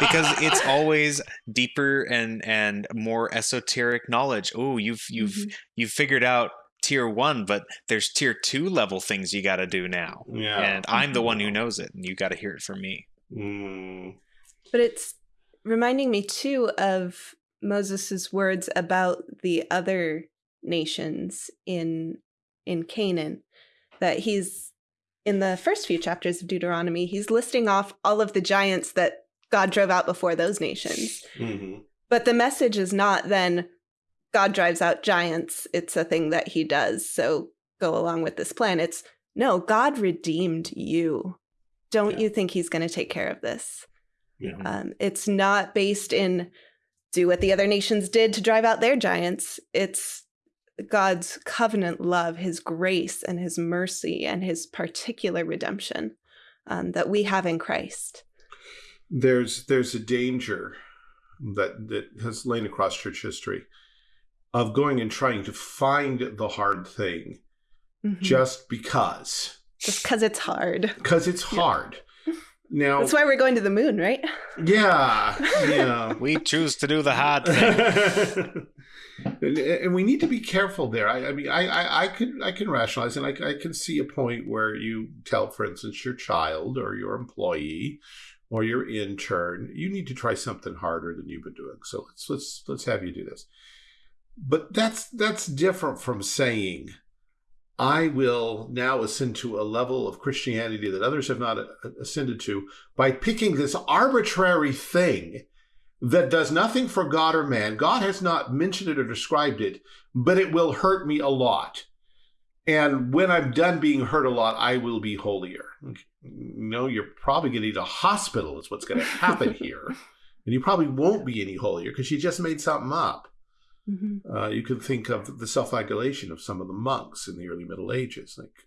Speaker 3: because it's always deeper and and more esoteric knowledge. Oh, you've you've
Speaker 1: Mhm.
Speaker 3: you've figured out tier one, but there's tier two level things you got to do now,
Speaker 2: yeah.
Speaker 3: and I'm the one who knows it, and you got to hear it from me.
Speaker 2: Mm,
Speaker 1: But it's reminding me too of Moses' words about the other nations in in Canaan that he's in the first few chapters of Deuteronomy he's listing off all of the giants that God drove out before those nations.
Speaker 2: mhm.
Speaker 1: But the message is not then God drives out giants, it's a thing that he does. So go along with this plan. It's no, God redeemed you. Don't
Speaker 2: Yeah.
Speaker 1: you think he's going to take care of this?
Speaker 2: Yeah.
Speaker 1: Um, it's not based in do what the other nations did to drive out their giants. It's God's covenant love, his grace and his mercy and his particular redemption um, that we have in Christ.
Speaker 2: there's there's a danger that that has lain across church history of going and trying to find the hard thing
Speaker 1: Mhm.
Speaker 2: just because
Speaker 1: Just because it's hard.
Speaker 2: because it's
Speaker 1: Yeah.
Speaker 2: hard. Now,
Speaker 1: That's why we're going to the moon, right?
Speaker 2: yeah, <laughs> yeah.
Speaker 3: We choose to do the hard thing. <laughs>
Speaker 2: and, and we need to be careful there. I, I mean, I, I, I can, I can rationalize, and I, I can see a point where you tell, for instance, your child or your employee or your intern, you need to try something harder than you've been doing. So let's let's let's have you do this. But that's that's different from saying, I will now ascend to a level of Christianity that others have not ascended to by picking this arbitrary thing that does nothing for God or man. God has not mentioned it or described it, but it will hurt me a lot. And when I'm done being hurt a lot, I will be holier. No, you're probably going to need a hospital, is what's going to happen <laughs> here. And you probably won't be any holier because you just made something up.
Speaker 1: Mhm.
Speaker 2: Uh, you can think of the self-flagellation of some of the monks in the early Middle Ages. Like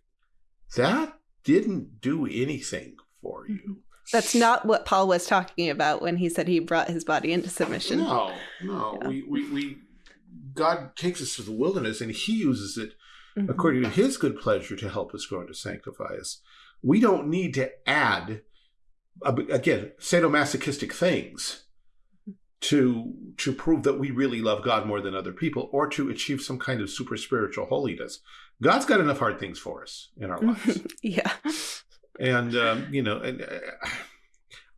Speaker 2: that didn't do anything for you.
Speaker 1: That's not what Paul was talking about when he said he brought his body into submission.
Speaker 2: No, no.
Speaker 1: Yeah.
Speaker 2: We, we, we, God takes us to the wilderness and He uses it
Speaker 1: Mhm.
Speaker 2: according to His good pleasure to help us grow and to sanctify us. We don't need to add, uh, again, sadomasochistic things to to prove that we really love God more than other people or to achieve some kind of super spiritual holiness. God's got enough hard things for us in our lives. <laughs>
Speaker 1: yeah.
Speaker 2: and um, you know, and uh,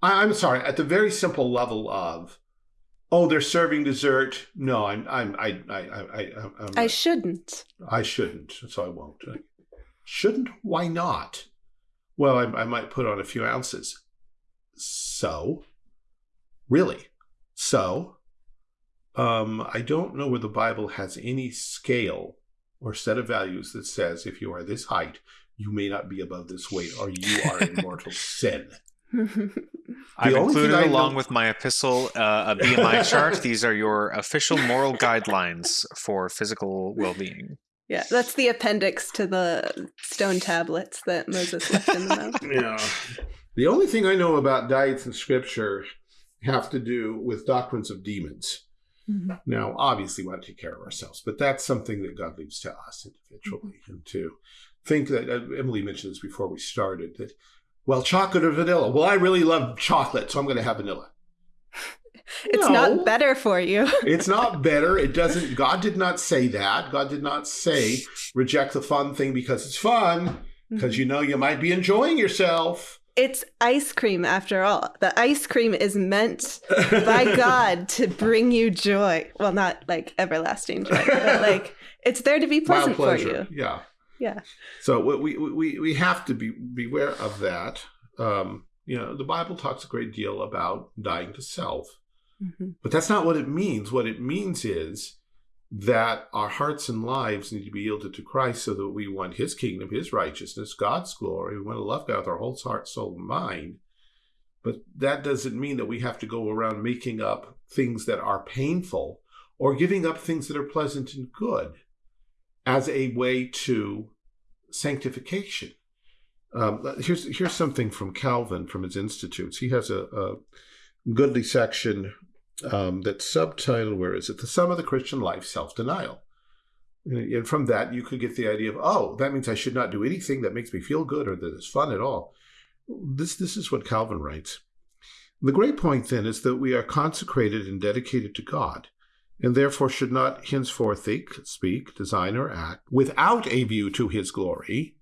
Speaker 2: I, I'm sorry. At the very simple level of, oh, they're serving dessert. No, I'm, I'm, I, I, I, I, I'm,
Speaker 1: I shouldn't.
Speaker 2: I shouldn't, so I won't. I shouldn't? Why not? Well, I, I might put on a few ounces. So, really, so, um, I don't know where the Bible has any scale or set of values that says if you are this height, you may not be above this weight, or you are in mortal <laughs> sin. <laughs>
Speaker 3: I've included along
Speaker 2: know-
Speaker 3: with my epistle uh, a BMI <laughs> chart. These are your official moral guidelines for physical well-being.
Speaker 1: yeah, that's the appendix to the stone tablets that Moses left in the mountain.
Speaker 2: Yeah. The only thing I know about diets in scripture have to do with doctrines of demons.
Speaker 1: Mhm.
Speaker 2: Now, obviously, we want to take care of ourselves, but that's something that God leaves to us individually. And to think that, uh, Emily mentioned this before we started, that, well, chocolate or vanilla. Well, I really love chocolate, so I'm going to have vanilla. <laughs>
Speaker 1: It's
Speaker 2: No.
Speaker 1: not better for you. <laughs>
Speaker 2: It's not better. It doesn't, God did not say that. God did not say reject the fun thing because it's fun, because you know you might be enjoying yourself.
Speaker 1: It's ice cream after all. The ice cream is meant by <laughs> God to bring you joy. Well, not like everlasting joy, but like it's there to be pleasant for you.
Speaker 2: Yeah.
Speaker 1: Yeah.
Speaker 2: So we we we have to be beware of that. Um, you know, the Bible talks a great deal about dying to self, mm-hmm. but that's not what it means. What it means is that our hearts and lives need to be yielded to Christ so that we want his kingdom, his righteousness, God's glory. We want to love God with our whole heart, soul, and mind. But that doesn't mean that we have to go around making up things that are painful or giving up things that are pleasant and good as a way to sanctification. Um, here's here's something from Calvin from his Institutes. He has a, a goodly section um, that subtitle, where is it? The sum of the Christian life, self denial. And from that, you could get the idea of, oh, that means I should not do anything that makes me feel good or that is fun at all. This, this is what Calvin writes. The great point then is that we are consecrated and dedicated to God, and therefore should not henceforth think, speak, design, or act without a view to his glory,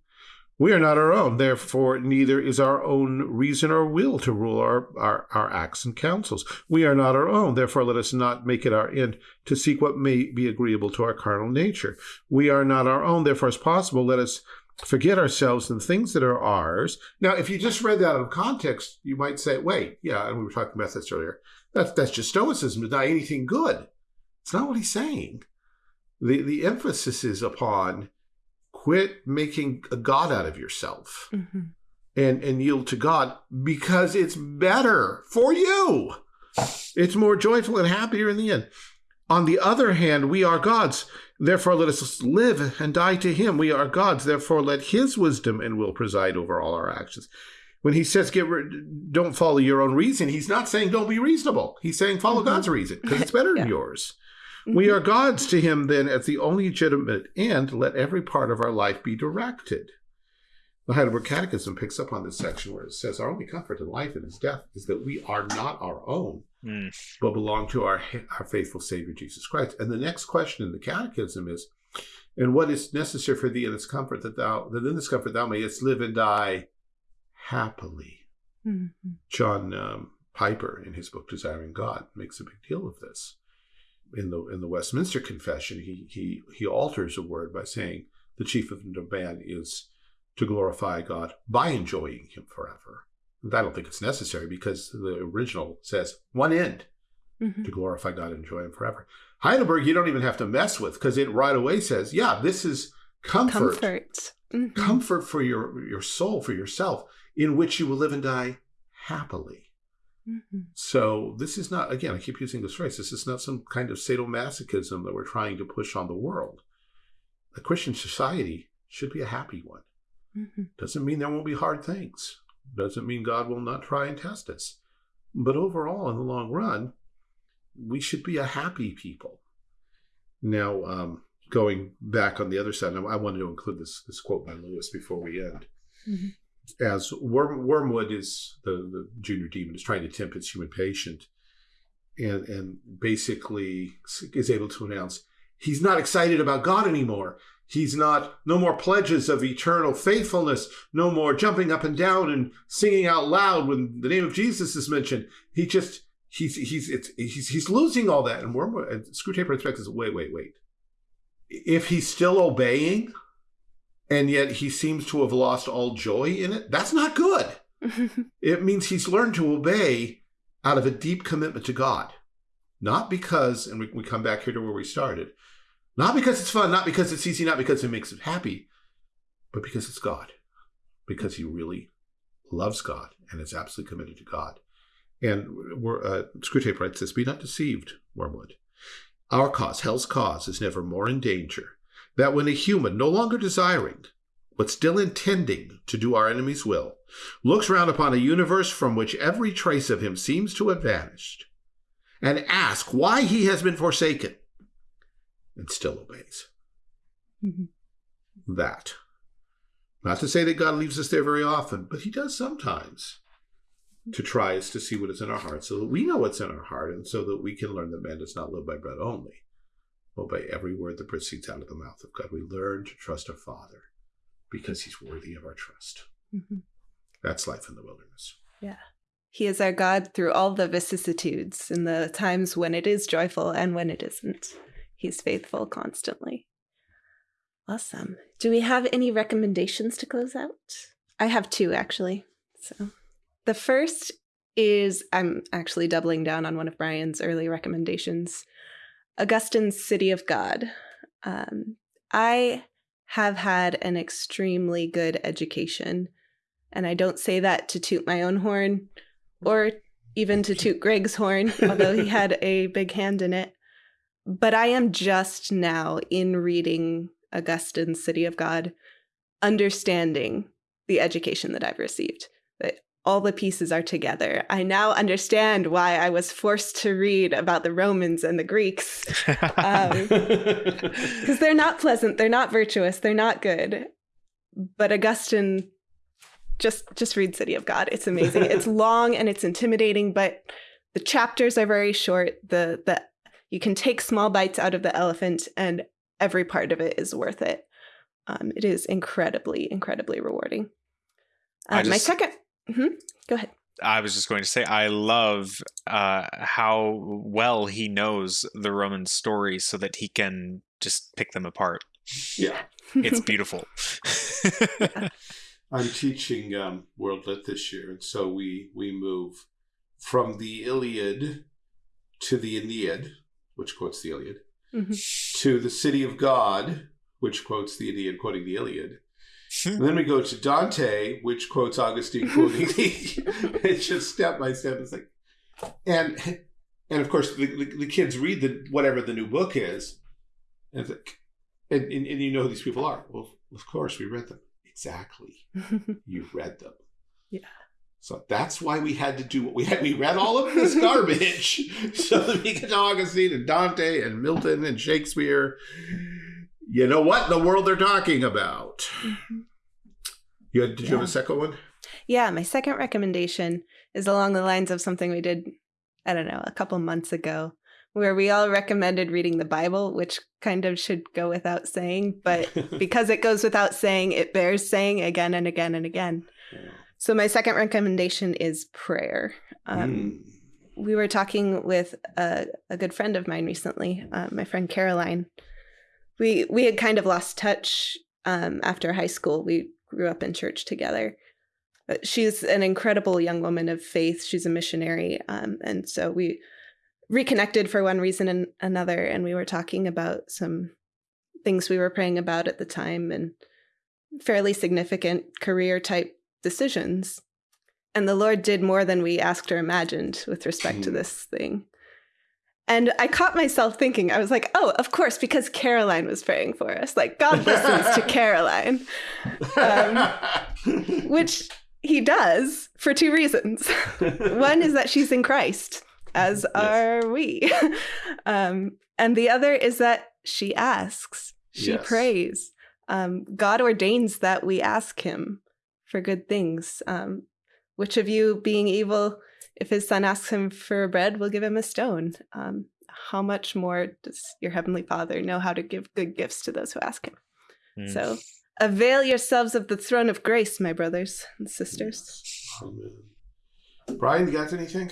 Speaker 2: we are not our own, therefore neither is our own reason or will to rule our, our, our acts and counsels. We are not our own, therefore let us not make it our end to seek what may be agreeable to our carnal nature. We are not our own, therefore as possible let us forget ourselves and things that are ours. Now, if you just read that out of context, you might say, wait, yeah, and we were talking about this earlier. That's, that's just stoicism to deny anything good. It's not what he's saying. The, the emphasis is upon quit making a god out of yourself mm-hmm. and and yield to god because it's better for you. It's more joyful and happier in the end. On the other hand we are God's. Therefore let us live and die to him. We are God's. Therefore let his wisdom and will preside over all our actions. When he says get don't follow your own reason he's not saying don't be reasonable. He's saying follow mm-hmm. god's reason because it's <laughs> better yeah. than yours we are God's to him then as the only legitimate end. Let every part of our life be directed. The Heidelberg Catechism picks up on this section where it says, Our only comfort in life and in death is that we are not our own, mm. but belong to our, our faithful Savior Jesus Christ. And the next question in the Catechism is, And what is necessary for thee in this comfort that thou, that in this comfort thou mayest live and die happily? Mm-hmm. John um, Piper, in his book Desiring God, makes a big deal of this in the in the Westminster Confession, he he he alters a word by saying the chief of the man is to glorify God by enjoying Him forever. I don't think it's necessary because the original says one end mm-hmm. to glorify God and enjoy Him forever. Heidelberg, you don't even have to mess with because it right away says, yeah, this is comfort,
Speaker 1: comfort,
Speaker 2: mm-hmm. comfort for your your soul, for yourself, in which you will live and die happily. Mm-hmm. So this is not, again, I keep using this phrase, this is not some kind of sadomasochism that we're trying to push on the world. A Christian society should be a happy one. Mm-hmm. Doesn't mean there won't be hard things. Doesn't mean God will not try and test us. But overall, in the long run, we should be a happy people. Now, um, going back on the other side, I wanted to include this, this quote by Lewis before we end. Mm-hmm as Worm, Wormwood is the, the junior demon is trying to tempt its human patient, and and basically is able to announce he's not excited about God anymore. He's not no more pledges of eternal faithfulness, no more jumping up and down and singing out loud when the name of Jesus is mentioned. He just he's he's it's he's he's losing all that. And Wormwood and Screwtape expects is wait wait wait. If he's still obeying and yet he seems to have lost all joy in it. That's not good. <laughs> it means he's learned to obey out of a deep commitment to God. Not because, and we, we come back here to where we started, not because it's fun, not because it's easy, not because it makes him happy, but because it's God. Because he really loves God and is absolutely committed to God. And we're, uh, Screwtape writes this Be not deceived, Wormwood. Our cause, hell's cause, is never more in danger that when a human, no longer desiring, but still intending to do our enemy's will, looks round upon a universe from which every trace of him seems to have vanished, and asks why he has been forsaken, and still obeys. Mm-hmm. That. Not to say that God leaves us there very often, but he does sometimes to try us to see what is in our heart so that we know what's in our heart and so that we can learn that man does not live by bread only, obey every word that proceeds out of the mouth of God. We learn to trust our Father because He's worthy of our trust. Mm-hmm. That's life in the wilderness.
Speaker 1: Yeah. He is our God through all the vicissitudes and the times when it is joyful and when it isn't. He's faithful constantly. Awesome. Do we have any recommendations to close out? I have two actually. So the first is I'm actually doubling down on one of Brian's early recommendations Augustine's City of God. Um, I have had an extremely good education, and I don't say that to toot my own horn or even to toot Greg's horn, <laughs> although he had a big hand in it. But I am just now in reading Augustine's City of God, understanding the education that I've received. That all the pieces are together. I now understand why I was forced to read about the Romans and the Greeks. Because um, <laughs> they're not pleasant, they're not virtuous, they're not good. But Augustine just just read City of God. It's amazing. it's <laughs> long and it's intimidating, but the chapters are very short. The the you can take small bites out of the elephant and every part of it is worth it. Um, it is incredibly, incredibly rewarding. Uh, just, my second, mm-hmm, go ahead.
Speaker 3: I was just going to say, I love uh, how well he knows the Roman story so that he can just pick them apart.
Speaker 2: Yeah.
Speaker 3: It's <laughs> beautiful.
Speaker 2: yeah. <laughs> I'm teaching um, World Lit this year, and so we we move from the Iliad to the Aeneid, which quotes the Iliad, mm-hmm. to the City of God, which quotes the Aeneid, quoting the Iliad. And then we go to Dante, which quotes Augustine, quoting <laughs> the. it's just step by step. It's like, and and of course the, the, the kids read the whatever the new book is, and, and, and, and you know who these people are. Well, of course we read them exactly. <laughs> you read them.
Speaker 1: Yeah.
Speaker 2: So that's why we had to do what we had. We read all of this garbage <laughs> so that we could Augustine and Dante and Milton and Shakespeare. You know what the world they're talking about. Mm-hmm. You had, did yeah. you have a second one?
Speaker 1: Yeah, my second recommendation is along the lines of something we did, I don't know, a couple months ago, where we all recommended reading the Bible, which kind of should go without saying, but <laughs> because it goes without saying, it bears saying again and again and again. So, my second recommendation is prayer. Um, mm. We were talking with a, a, good friend of mine recently, uh, my friend Caroline. We we had kind of lost touch um, after high school. We grew up in church together. But she's an incredible young woman of faith. She's a missionary, um, and so we reconnected for one reason and another and we were talking about some things we were praying about at the time and fairly significant career type decisions and the lord did more than we asked or imagined with respect to hmm. this thing and i caught myself thinking i was like oh of course because caroline was praying for us like god listens to <laughs> caroline um, which he does for two reasons <laughs> one is that she's in christ as yes. are we. <laughs> um, and the other is that she asks, she yes. prays. Um, God ordains that we ask him for good things. Um, which of you, being evil, if his son asks him for bread, we'll give him a stone? Um, how much more does your heavenly Father know how to give good gifts to those who ask him? Mm. So avail yourselves of the throne of grace, my brothers and sisters.
Speaker 2: Amen. Brian, you got anything?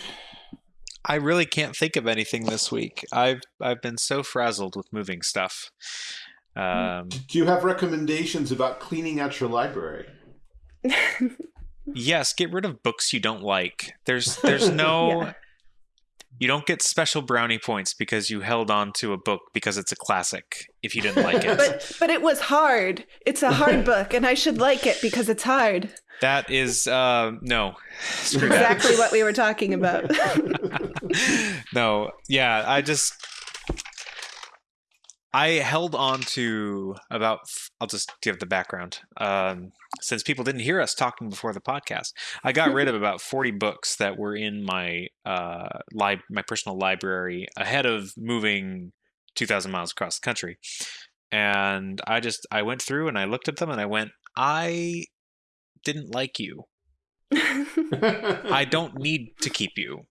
Speaker 3: I really can't think of anything this week. I've I've been so frazzled with moving stuff. Um,
Speaker 2: Do you have recommendations about cleaning out your library? <laughs>
Speaker 3: yes, get rid of books you don't like. There's <laughs> there's no yeah. you don't get special brownie points because you held on to a book because it's a classic if you didn't like it. <laughs>
Speaker 1: but but it was hard. It's a hard <laughs> book and I should like it because it's hard.
Speaker 3: That is uh, no.
Speaker 1: Screw exactly that. what we were talking about.
Speaker 3: no, yeah, I just I held on to about. I'll just give the background. Um, since people didn't hear us talking before the podcast, I got rid of <laughs> about forty books that were in my uh, li- my personal library ahead of moving two thousand miles across the country. And I just I went through and I looked at them and I went, I didn't like you. <laughs> I don't need to keep you.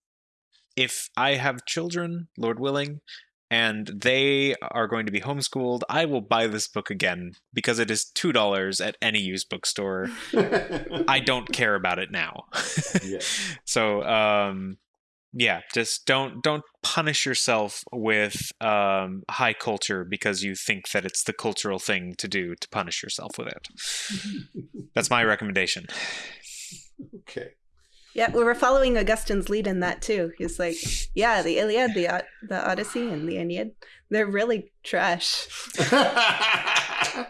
Speaker 3: If I have children, Lord willing, and they are going to be homeschooled, I will buy this book again because it is two dollars at any used bookstore. I <laughs> don't care about it now.
Speaker 2: yeah. <laughs>
Speaker 3: So um, yeah, just don't don't punish yourself with um, high culture because you think that it's the cultural thing to do to punish yourself with it. <laughs> That's my recommendation.
Speaker 2: Okay.
Speaker 1: Yeah, we were following Augustine's lead in that too. He's like, yeah, the Iliad, the the Odyssey, and the Aeneid, they're really trash.
Speaker 2: Uh,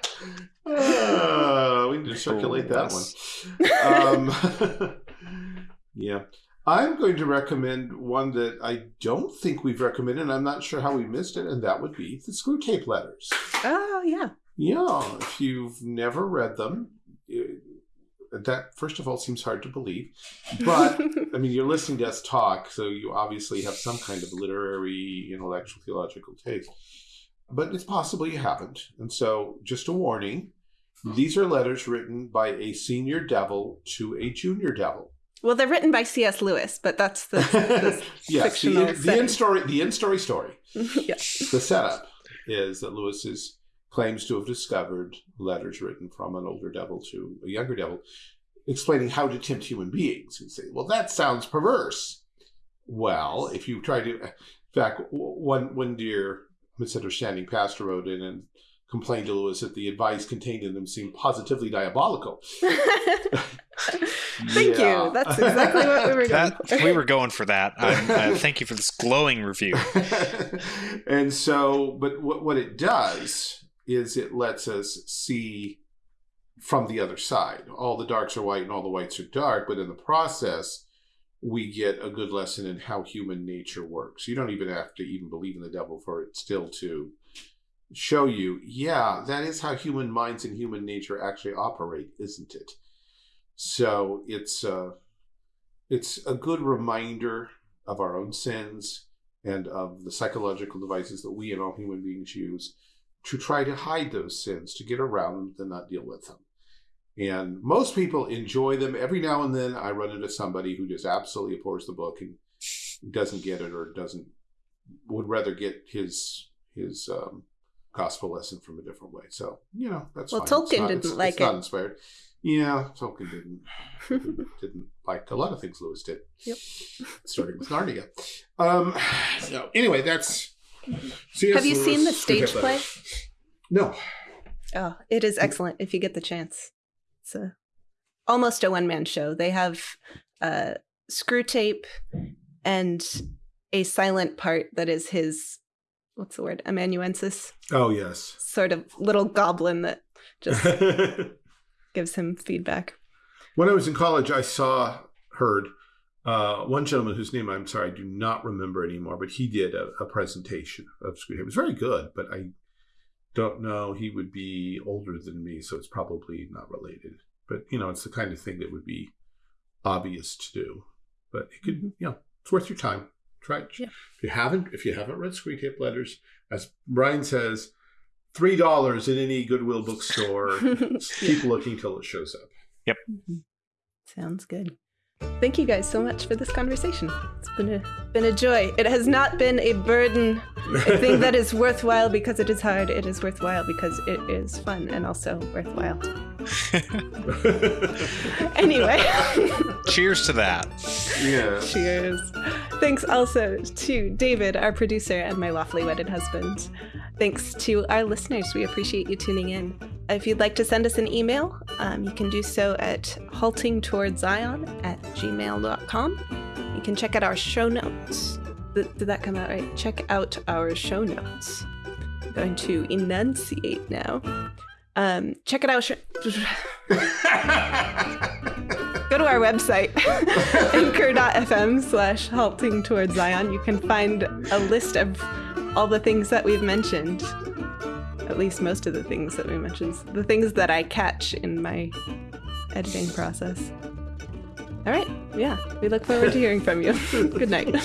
Speaker 2: <laughs> we need to circulate that one. Um, <laughs> yeah. I'm going to recommend one that I don't think we've recommended, and I'm not sure how we missed it, and that would be the Screwtape Letters.
Speaker 1: Oh yeah.
Speaker 2: Yeah, if you've never read them, that first of all seems hard to believe. But <laughs> I mean, you're listening to us talk, so you obviously have some kind of literary, intellectual, theological taste. But it's possible you haven't. And so, just a warning hmm. these are letters written by a senior devil to a junior devil.
Speaker 1: well, they're written by C.S. Lewis, but that's the, <laughs> the
Speaker 2: yes, the,
Speaker 1: fictional
Speaker 2: the
Speaker 1: setting.
Speaker 2: end story, the end story story. <laughs>
Speaker 1: yes.
Speaker 2: The setup is that Lewis is, claims to have discovered letters written from an older devil to a younger devil, explaining how to tempt human beings. You say, well, that sounds perverse. Well, if you try to, in fact, one one dear misunderstanding pastor wrote in and complained to Lewis that the advice contained in them seemed positively diabolical. <laughs>
Speaker 1: Thank
Speaker 2: Yeah.
Speaker 1: you. That's exactly what we were going
Speaker 3: That
Speaker 1: for.
Speaker 3: we were going for that. <laughs> Uh, thank you for this glowing review. <laughs>
Speaker 2: and so, but what, what it does is it lets us see from the other side. All the darks are white and all the whites are dark, but in the process, we get a good lesson in how human nature works. You don't even have to even believe in the devil for it still to show you, yeah, that is how human minds and human nature actually operate, isn't it? So it's uh, it's a good reminder of our own sins and of the psychological devices that we and all human beings use to try to hide those sins, to get around them, to not deal with them. And most people enjoy them. Every now and then, I run into somebody who just absolutely abhors the book and doesn't get it, or doesn't would rather get his his um, gospel lesson from a different way. So you know that's
Speaker 1: Well,
Speaker 2: fine.
Speaker 1: Tolkien
Speaker 2: not-
Speaker 1: didn't
Speaker 2: it's-
Speaker 1: like
Speaker 2: it's Not
Speaker 1: it.
Speaker 2: inspired. Yeah, Tolkien didn't <laughs> didn't, didn't like a lot of things Lewis did.
Speaker 1: Yep.
Speaker 2: Starting with Narnia. Um, so anyway, that's. C.S.
Speaker 1: Have you seen the stage play?
Speaker 2: No.
Speaker 1: Oh, it is excellent if you get the chance. It's a, almost a one man show. They have uh, Screwtape and a silent part that is his, what's the word, amanuensis,
Speaker 2: Oh yes.
Speaker 1: sort of little goblin that just <laughs> gives him feedback.
Speaker 2: when I was in college, I saw, heard uh, one gentleman whose name I'm sorry I do not remember anymore, but he did a, a presentation of Screwtape. It was very good, but I don't know. He would be older than me, so it's probably not related. But you know, it's the kind of thing that would be obvious to do. But it could, you know, it's worth your time. Try it.
Speaker 1: Yeah.
Speaker 2: If you haven't, if you haven't read Screwtape Letters, as Brian says, three dollars in any Goodwill bookstore. <laughs> Keep looking till it shows up. Yep.
Speaker 1: Sounds good. Thank you guys so much for this conversation. It's been a been a joy. It has not been a burden. A thing that is worthwhile because it is hard. It is worthwhile because it is fun and also worthwhile. <laughs> Anyway,
Speaker 3: Cheers to that.
Speaker 2: yeah.
Speaker 1: cheers. Thanks also to David, our producer, and my lawfully wedded husband. Thanks to our listeners. We appreciate you tuning in. If you'd like to send us an email, um, you can do so at haltingtowardszion at gmail.com. You can check out our show notes. Th- did that come out right? Check out our show notes. I'm going to enunciate now. Um, check it out. <laughs> Go to our website <laughs> anchor.fm slash halting towards zion you can find a list of all the things that we've mentioned at least most of the things that we mentioned the things that i catch in my editing process all right. Yeah. We look forward to hearing from you. <laughs> Good night <laughs>